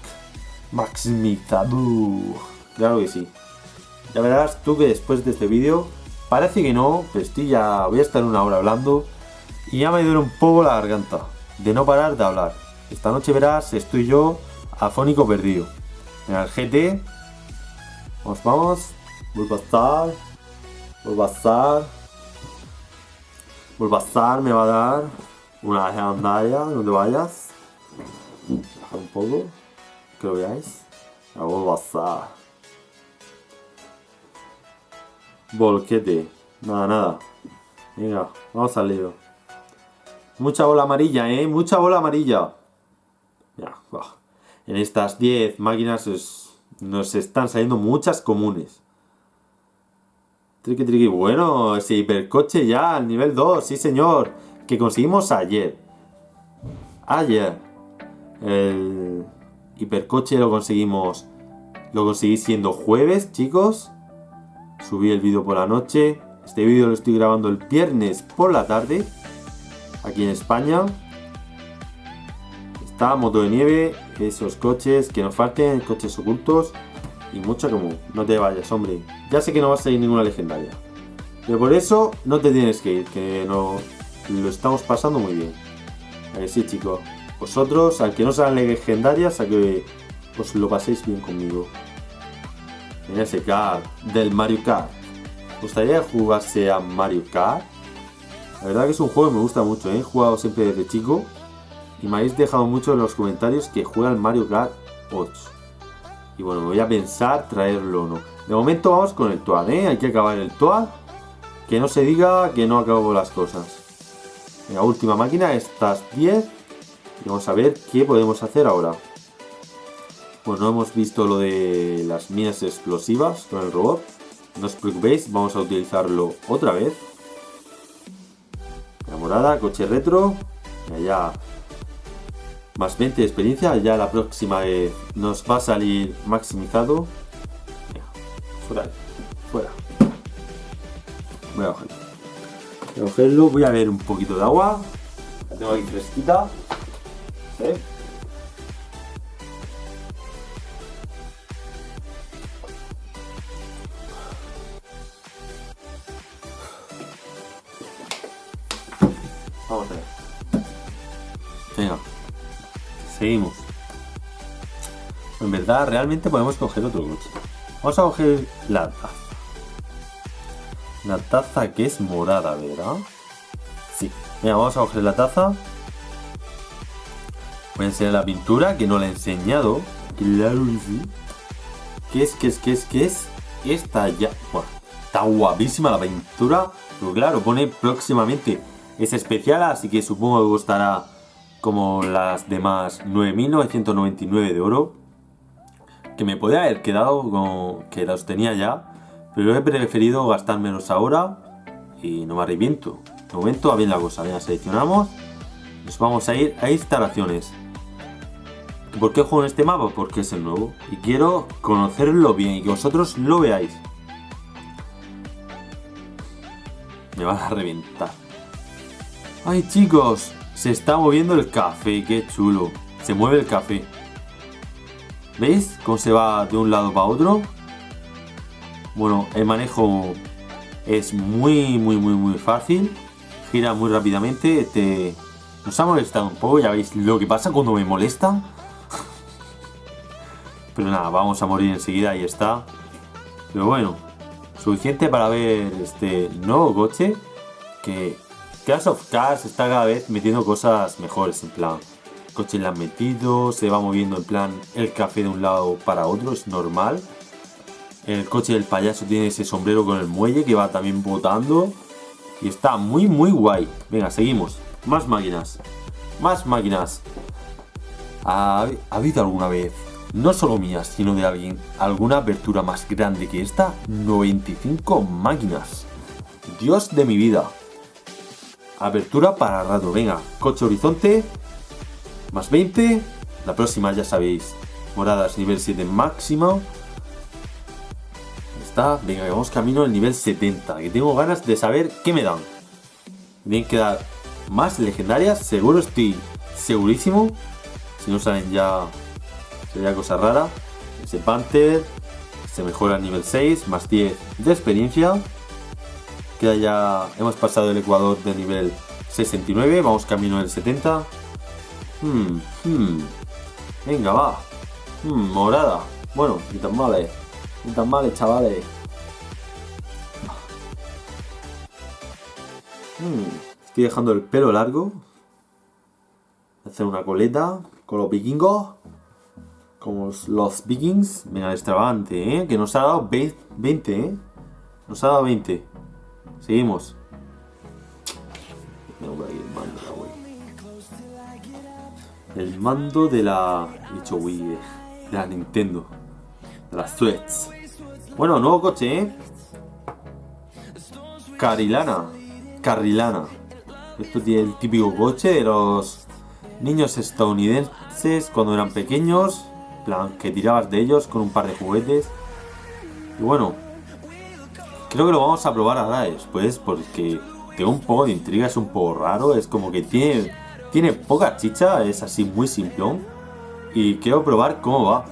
Maximizado. Claro que sí. Ya verás tú que después de este vídeo, parece que no, pero estoy ya, voy a estar una hora hablando y ya me duele un poco la garganta de no parar de hablar. Esta noche verás, estoy yo afónico perdido. En el GT. Vamos, vamos. Bulbastar. Bulbastar. Bulbastar me va a dar una legendaria donde vayas. Bajar un poco. Que lo veáis. A Bulbastar. Volquete. Nada, nada. Venga, vamos al lío. Mucha bola amarilla, ¿eh? Mucha bola amarilla. Ya, en estas 10 máquinas nos están saliendo muchas comunes. Triqui triqui, bueno, ese hipercoche ya al nivel 2, sí señor, que conseguimos ayer. Ayer. El hipercoche lo conseguimos, lo conseguí siendo jueves, chicos. Subí el vídeo por la noche. Este vídeo lo estoy grabando el viernes por la tarde, aquí en España. Está moto de nieve, esos coches que nos falten, coches ocultos y mucha común. No te vayas, hombre. Ya sé que no va a salir ninguna legendaria. Pero por eso no te tienes que ir, que no, lo estamos pasando muy bien. A que sí, chicos. Vosotros, al que no sean legendarias, a que os lo paséis bien conmigo. En ese kart del Mario Kart. ¿Os gustaría jugarse a Mario Kart? La verdad que es un juego que me gusta mucho, ¿eh? he jugado siempre desde chico y me habéis dejado mucho en los comentarios que juega el Mario Kart 8. Y bueno, me voy a pensar traerlo o no. De momento vamos con el Toad, ¿eh? Hay que acabar el Toad. Que no se diga que no acabo las cosas. La última máquina, estas 10. Y vamos a ver qué podemos hacer ahora. Bueno, hemos visto lo de las minas explosivas con el robot. No os preocupéis, vamos a utilizarlo otra vez. La morada, coche retro. Y allá más 20 de experiencia. Ya la próxima vez nos va a salir maximizado. Fuera, fuera. Voy a cogerlo. Voy a cogerlo, voy a ver un poquito de agua. La tengo aquí fresquita. Vamos a ver. Venga. Seguimos. En verdad, realmente podemos coger otro coche. Vamos a coger la taza. La taza que es morada, ¿verdad? Sí. Venga, vamos a coger la taza. Voy a enseñar la pintura, que no la he enseñado. Claro que sí. ¿Qué es, qué es, qué es, qué es? Esta ya... Bueno, está guapísima la pintura. Pero claro, pone próximamente. Es especial, así que supongo que costará como las demás 9.999 de oro. Que me podría haber quedado como que los tenía ya. Pero he preferido gastar menos ahora. Y no me arrepiento. De momento va bien la cosa. Ya seleccionamos. Nos vamos a ir a instalaciones. ¿Por qué juego en este mapa? Porque es el nuevo. Y quiero conocerlo bien y que vosotros lo veáis. Me van a reventar. ¡Ay, chicos! Se está moviendo el café, qué chulo. Se mueve el café. ¿Veis cómo se va de un lado para otro? Bueno, el manejo es muy, muy, muy, muy fácil. Gira muy rápidamente. Te... Nos ha molestado un poco, ya veis lo que pasa cuando me molesta. Pero nada, vamos a morir enseguida, ahí está. Pero bueno, suficiente para ver este nuevo coche. Que Clash of Cars está cada vez metiendo cosas mejores, en plan. El coche le han metido, se va moviendo en plan el café de un lado para otro, es normal. El coche del payaso tiene ese sombrero con el muelle que va también botando. Y está muy muy guay. Venga, seguimos. Más máquinas. Más máquinas. ¿Ha habido alguna vez no solo mías, sino de alguien, alguna apertura más grande que esta, 95 máquinas. Dios de mi vida. Apertura para rato, venga, coche horizonte, más 20, la próxima ya sabéis, moradas nivel 7 máximo. Está, venga, vamos camino al nivel 70, que tengo ganas de saber qué me dan. Tienen que dar más legendarias, seguro estoy segurísimo. Si no salen ya sería cosa rara. Ese Panther se mejora a nivel 6, más 10 de experiencia. Queda ya, hemos pasado el Ecuador de nivel 69, vamos camino del 70. Hmm, hmm. Venga, va. Hmm, morada. Bueno, ni tan mal, eh. Ni tan mal, chavales. Hmm, estoy dejando el pelo largo. Hacer una coleta con los vikingos como los Vikings. Venga, extravagante, ¿eh? Que nos ha dado 20, ¿eh? Nos ha dado 20. Seguimos. el mando de la... Dicho Wii, de la Nintendo. De las Threads. Bueno, nuevo coche, ¿eh? Carilana. Carrilana. Esto tiene el típico coche de los niños estadounidenses cuando eran pequeños plan, que tirabas de ellos con un par de juguetes. Y bueno, creo que lo vamos a probar ahora después porque tengo un poco de intriga, es un poco raro, es como que tiene, tiene poca chicha, es así muy simplón. Y quiero probar cómo va.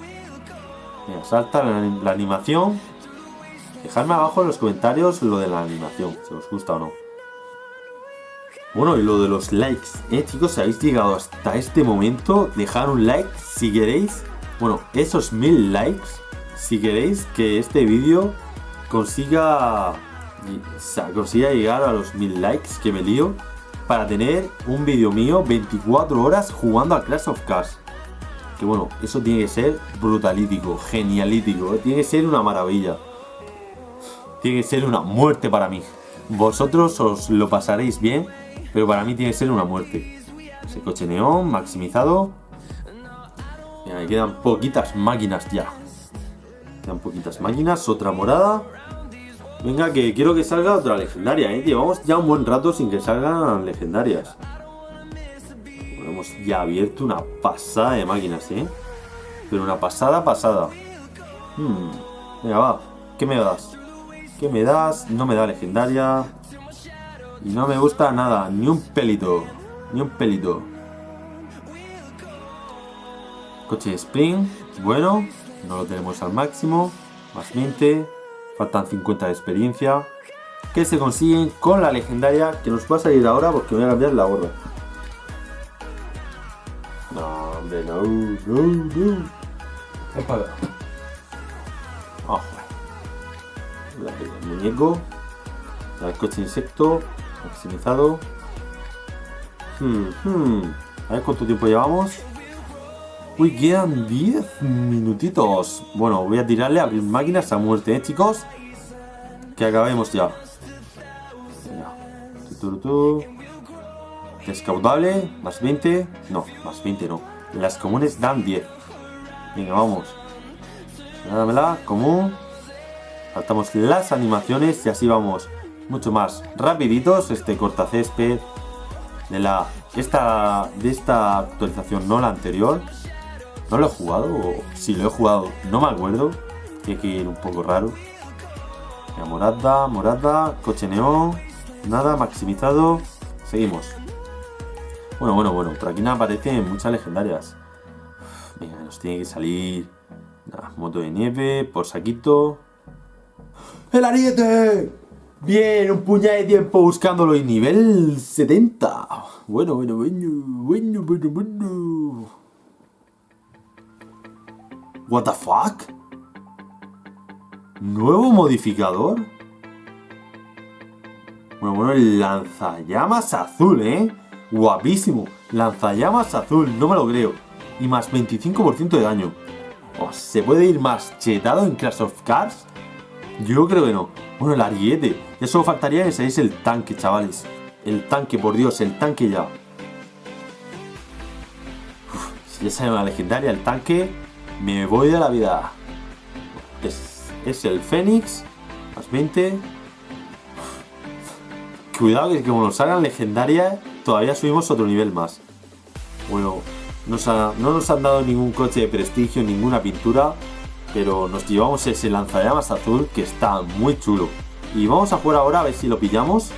Mira, salta la, animación. Dejadme abajo en los comentarios lo de la animación, si os gusta o no. Bueno, y lo de los likes, eh chicos, si habéis llegado hasta este momento, dejad un like si queréis bueno, esos mil likes, si queréis que este vídeo consiga, consiga llegar a los mil likes que me lío para tener un vídeo mío 24 horas jugando a Clash of Cars. Que bueno, eso tiene que ser brutalítico, genialítico, tiene que ser una maravilla. Tiene que ser una muerte para mí. Vosotros os lo pasaréis bien, pero para mí tiene que ser una muerte. Ese coche neón maximizado me quedan poquitas máquinas ya. Quedan poquitas máquinas, otra morada. Venga, que quiero que salga otra legendaria, ¿eh? Llevamos ya un buen rato sin que salgan legendarias. hemos ya abierto una pasada de máquinas, ¿eh? Pero una pasada, pasada. Hmm. Venga, va. ¿Qué me das? ¿Qué me das? No me da legendaria. Y no me gusta nada. Ni un pelito. Ni un pelito. Coche de Spring, bueno, no lo tenemos al máximo, más 20, faltan 50 de experiencia. que se consiguen con la legendaria que nos va a salir ahora porque voy a cambiar la gorra. No, hombre, no, no, no. Es para Oh, el muñeco. El coche insecto. Maximizado. Hmm, hmm. A ver cuánto tiempo llevamos. Uy, quedan 10 minutitos. Bueno, voy a tirarle a abrir máquinas a muerte, ¿eh, chicos? Que acabemos ya. Descaudable, más 20. No, más 20 no. Las comunes dan 10. Venga, vamos. Dámela, común. Saltamos las animaciones y así vamos mucho más rapiditos. Este cortacésped de la esta de esta actualización, no la anterior. No lo he jugado, o si lo he jugado, no me acuerdo. Tiene que ir un poco raro. morada, morada, coche neón. Nada, maximizado. Seguimos. Bueno, bueno, bueno. Por aquí no aparecen muchas legendarias. Venga, nos tiene que salir. moto de nieve, por saquito. ¡El ariete! Bien, un puñado de tiempo buscándolo y nivel 70. Bueno, bueno, bueno, bueno, bueno, bueno. What the fuck? ¿Nuevo modificador? Bueno, bueno, el lanzallamas azul, ¿eh? Guapísimo. Lanzallamas azul, no me lo creo. Y más 25% de daño. Oh, ¿Se puede ir más chetado en Clash of Cars? Yo creo que no. Bueno, el ariete. Ya solo faltaría que seáis el tanque, chavales. El tanque, por Dios, el tanque ya. si ya sale una legendaria, el tanque, me voy de la vida. Es, es el Fénix. Más 20. Cuidado que como nos salgan legendarias, todavía subimos otro nivel más. Bueno, no nos han dado ningún coche de prestigio, ninguna pintura, pero nos llevamos ese lanzallamas azul que está muy chulo. Y vamos a jugar ahora a ver si lo pillamos.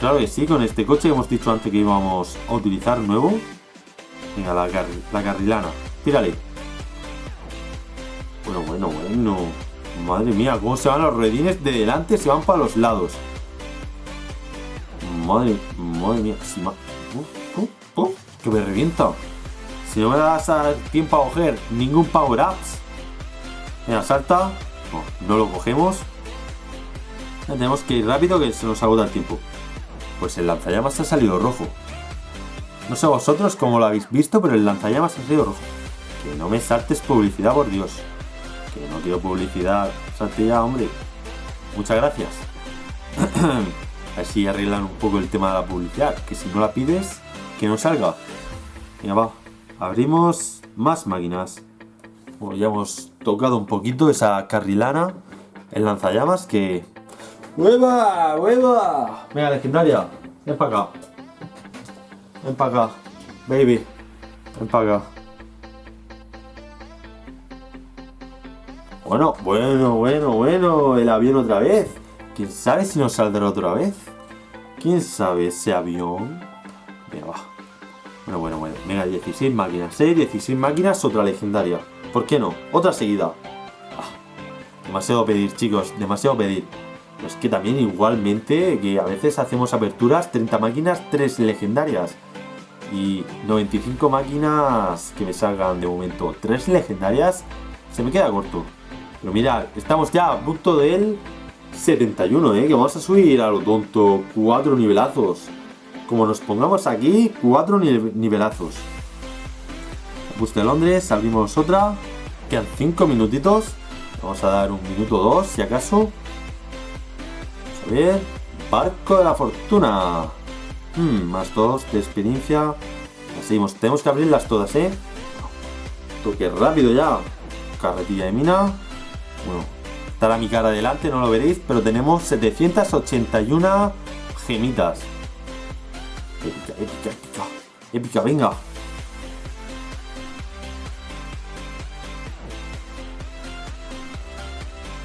Claro que sí, con este coche que hemos dicho antes que íbamos a utilizar nuevo. Venga, la, la carrilana. Tírale. Bueno, bueno, bueno. Madre mía, cómo se van los redines de delante, se van para los lados. Madre, madre mía, si que me revienta. Si no me das tiempo a coger ningún power ups. Venga, salta. No, no lo cogemos. tenemos que ir rápido que se nos agota el tiempo. Pues el lanzallamas ha salido rojo. No sé vosotros cómo lo habéis visto, pero el lanzallamas ha salido rojo. Que no me saltes publicidad, por Dios. Que no quiero publicidad. Salte ya, hombre. Muchas gracias. Así arreglan un poco el tema de la publicidad. Que si no la pides, que no salga. Venga, va. Abrimos más máquinas. ya hemos tocado un poquito esa carrilana. El lanzallamas que... ¡Hueva! ¡Hueva! Venga, legendaria. Ven para acá. Ven para acá. Baby. Ven para acá. Bueno, bueno, bueno, bueno. El avión otra vez. ¿Quién sabe si nos saldrá otra vez? ¿Quién sabe ese avión? Venga, va. Bueno, bueno, bueno. Venga, 16 máquinas, ¿eh? 16 máquinas, otra legendaria. ¿Por qué no? Otra seguida. Ah, demasiado pedir, chicos. Demasiado pedir. Es que también igualmente, que a veces hacemos aperturas, 30 máquinas, 3 legendarias. Y 95 máquinas que me salgan de momento. 3 legendarias, se me queda corto. Pero mirad, estamos ya a punto del 71, ¿eh? Que vamos a subir a lo tonto. Cuatro nivelazos. Como nos pongamos aquí, cuatro nivelazos. Bus de Londres, abrimos otra. Quedan cinco minutitos. Vamos a dar un minuto o dos, si acaso. Vamos a ver. Barco de la Fortuna. Hmm, más dos de experiencia. seguimos. Tenemos que abrirlas todas, ¿eh? Toque rápido ya. Carretilla de mina. Bueno, Estará mi cara adelante, no lo veréis, pero tenemos 781 gemitas. Épica, épica, épica. Épica, venga.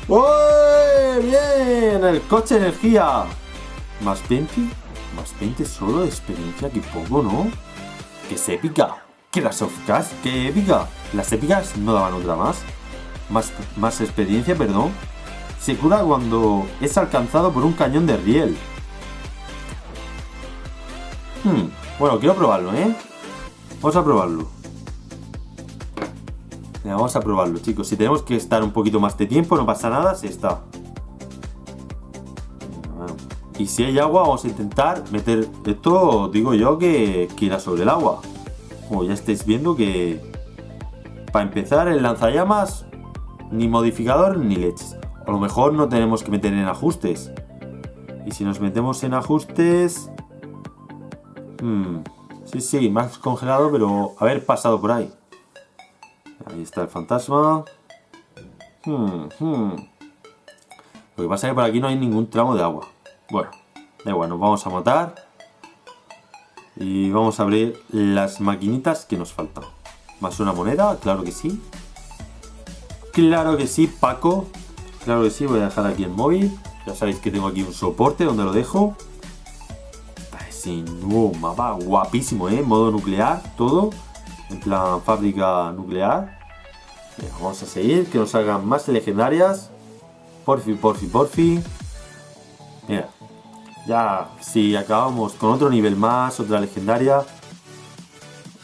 ¡Uy! ¡Bien! El coche energía. Más 20. Más 20 solo de experiencia, que poco, ¿no? Que es épica. Que las ¡Qué que épica. Las épicas no daban otra más. Más, más experiencia, perdón. se cura cuando es alcanzado por un cañón de riel. Hmm, bueno, quiero probarlo, ¿eh? Vamos a probarlo. vamos a probarlo, chicos. Si tenemos que estar un poquito más de tiempo, no pasa nada, se está. Y si hay agua, vamos a intentar meter esto, digo yo, que, que irá sobre el agua. Como ya estáis viendo que... Para empezar, el lanzallamas, ni modificador ni leches. A lo mejor no tenemos que meter en ajustes. Y si nos metemos en ajustes... Hmm, sí, sí, más congelado, pero haber pasado por ahí. Ahí está el fantasma. Hmm, hmm. Lo que pasa es que por aquí no hay ningún tramo de agua. Bueno, da igual, nos vamos a matar. Y vamos a abrir las maquinitas que nos faltan. Más una moneda, claro que sí. Claro que sí, Paco. Claro que sí, voy a dejar aquí el móvil. Ya sabéis que tengo aquí un soporte donde lo dejo. Sin nuevo mapa, guapísimo, ¿eh? Modo nuclear, todo. En plan fábrica nuclear. vamos a seguir, que nos salgan más legendarias. Porfi, porfi, porfi. Mira, ya si acabamos con otro nivel más, otra legendaria,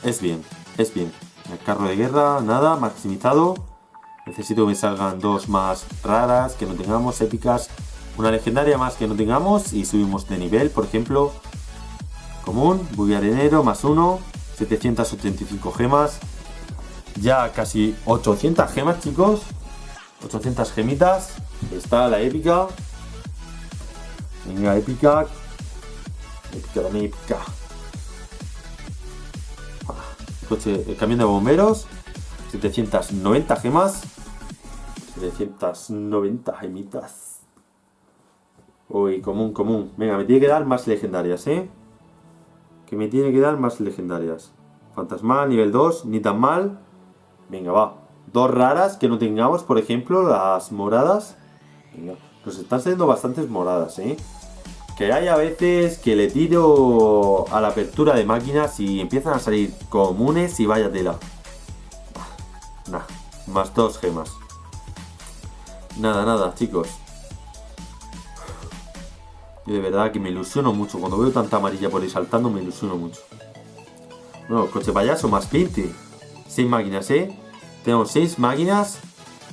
es bien, es bien. El carro de guerra, nada, maximizado. Necesito que me salgan dos más raras que no tengamos, épicas. Una legendaria más que no tengamos y subimos de nivel, por ejemplo. Común, buggy arenero, más uno. 785 gemas. Ya casi 800 gemas, chicos. 800 gemitas. Está la épica. Venga, épica. Épica, dame épica. Coche, el camión de bomberos. 790 gemas. 790 gemitas. Uy, común, común. Venga, me tiene que dar más legendarias, ¿eh? Que me tiene que dar más legendarias. Fantasmal, nivel 2, ni tan mal. Venga, va. Dos raras que no tengamos, por ejemplo, las moradas. Venga. Nos están saliendo bastantes moradas, ¿eh? Que hay a veces que le tiro a la apertura de máquinas y empiezan a salir comunes y vaya tela. Nah, más dos gemas. Nada, nada, chicos. Yo de verdad que me ilusiono mucho. Cuando veo tanta amarilla por ahí saltando, me ilusiono mucho. Bueno, coche payaso más 20. 6 máquinas, ¿eh? Tenemos 6 máquinas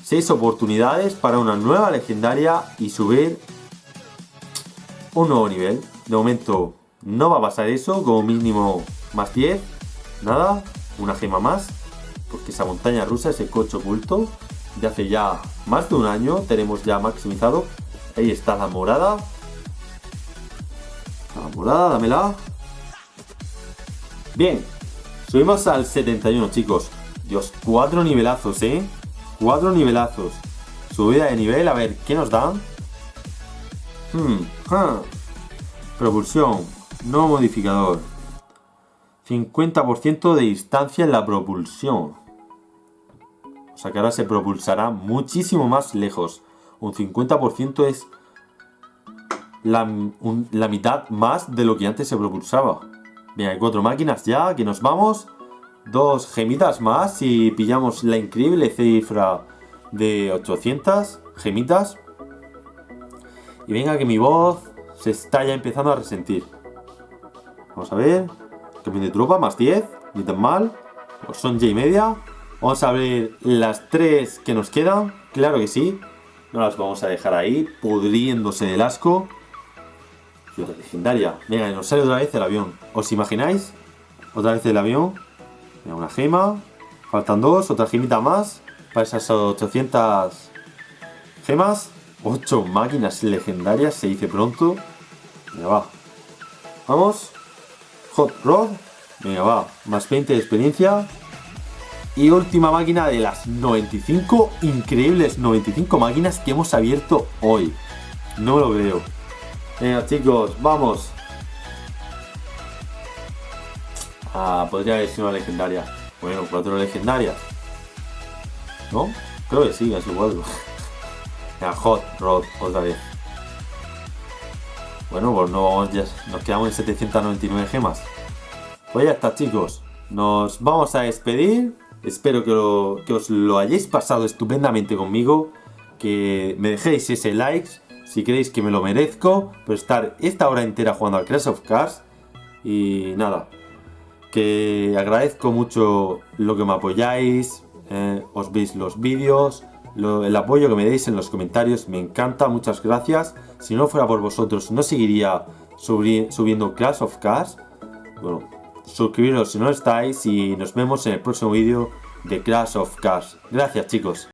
6 oportunidades para una nueva legendaria y subir un nuevo nivel. De momento no va a pasar eso, como mínimo más 10. Nada, una gema más. Porque esa montaña rusa, ese coche oculto, de hace ya más de un año tenemos ya maximizado. Ahí está la morada. La morada, dámela. Bien, subimos al 71, chicos. Dios, cuatro nivelazos, ¿eh? Cuatro nivelazos. Subida de nivel, a ver, ¿qué nos dan? Hmm, Propulsión. No modificador. 50% de distancia en la propulsión. O sea que ahora se propulsará muchísimo más lejos. Un 50% es la, mitad más de lo que antes se propulsaba. Bien, hay cuatro máquinas ya, que nos vamos dos gemitas más y pillamos la increíble cifra de 800 gemitas. Y venga que mi voz se está ya empezando a resentir. Vamos a ver. Cambio de tropa, más 10. Ni tan mal. Son ya y media. Vamos a abrir las tres que nos quedan. Claro que sí. No las vamos a dejar ahí, pudriéndose del asco. Y otra legendaria. Venga, nos sale otra vez el avión. ¿Os imagináis? Otra vez el avión una gema. Faltan dos, otra gemita más. Para esas 800 gemas. 8 máquinas legendarias, se dice pronto. Venga, va. Vamos. Hot Rod. Venga, va. Más 20 de experiencia. Y última máquina de las 95 increíbles 95 máquinas que hemos abierto hoy. No lo veo. Venga, chicos, vamos. Ah, podría haber sido una legendaria. Bueno, cuatro legendarias. ¿No? Creo que sí, así igual. Ya, Hot Rod, otra vez. Bueno, pues no vamos ya. Nos quedamos en 799 gemas. Pues ya está, chicos. Nos vamos a despedir. Espero que, os lo hayáis pasado estupendamente conmigo. que me dejéis ese like si creéis que me lo merezco por estar esta hora entera jugando al Crash of Cars. Y nada, que agradezco mucho lo que me apoyáis, eh, os veis los vídeos, el apoyo que me deis en los comentarios, me encanta, muchas gracias. Si no fuera por vosotros no seguiría subiendo Clash of Cars. Bueno, suscribiros si no estáis y nos vemos en el próximo vídeo de Clash of Cars. Gracias chicos.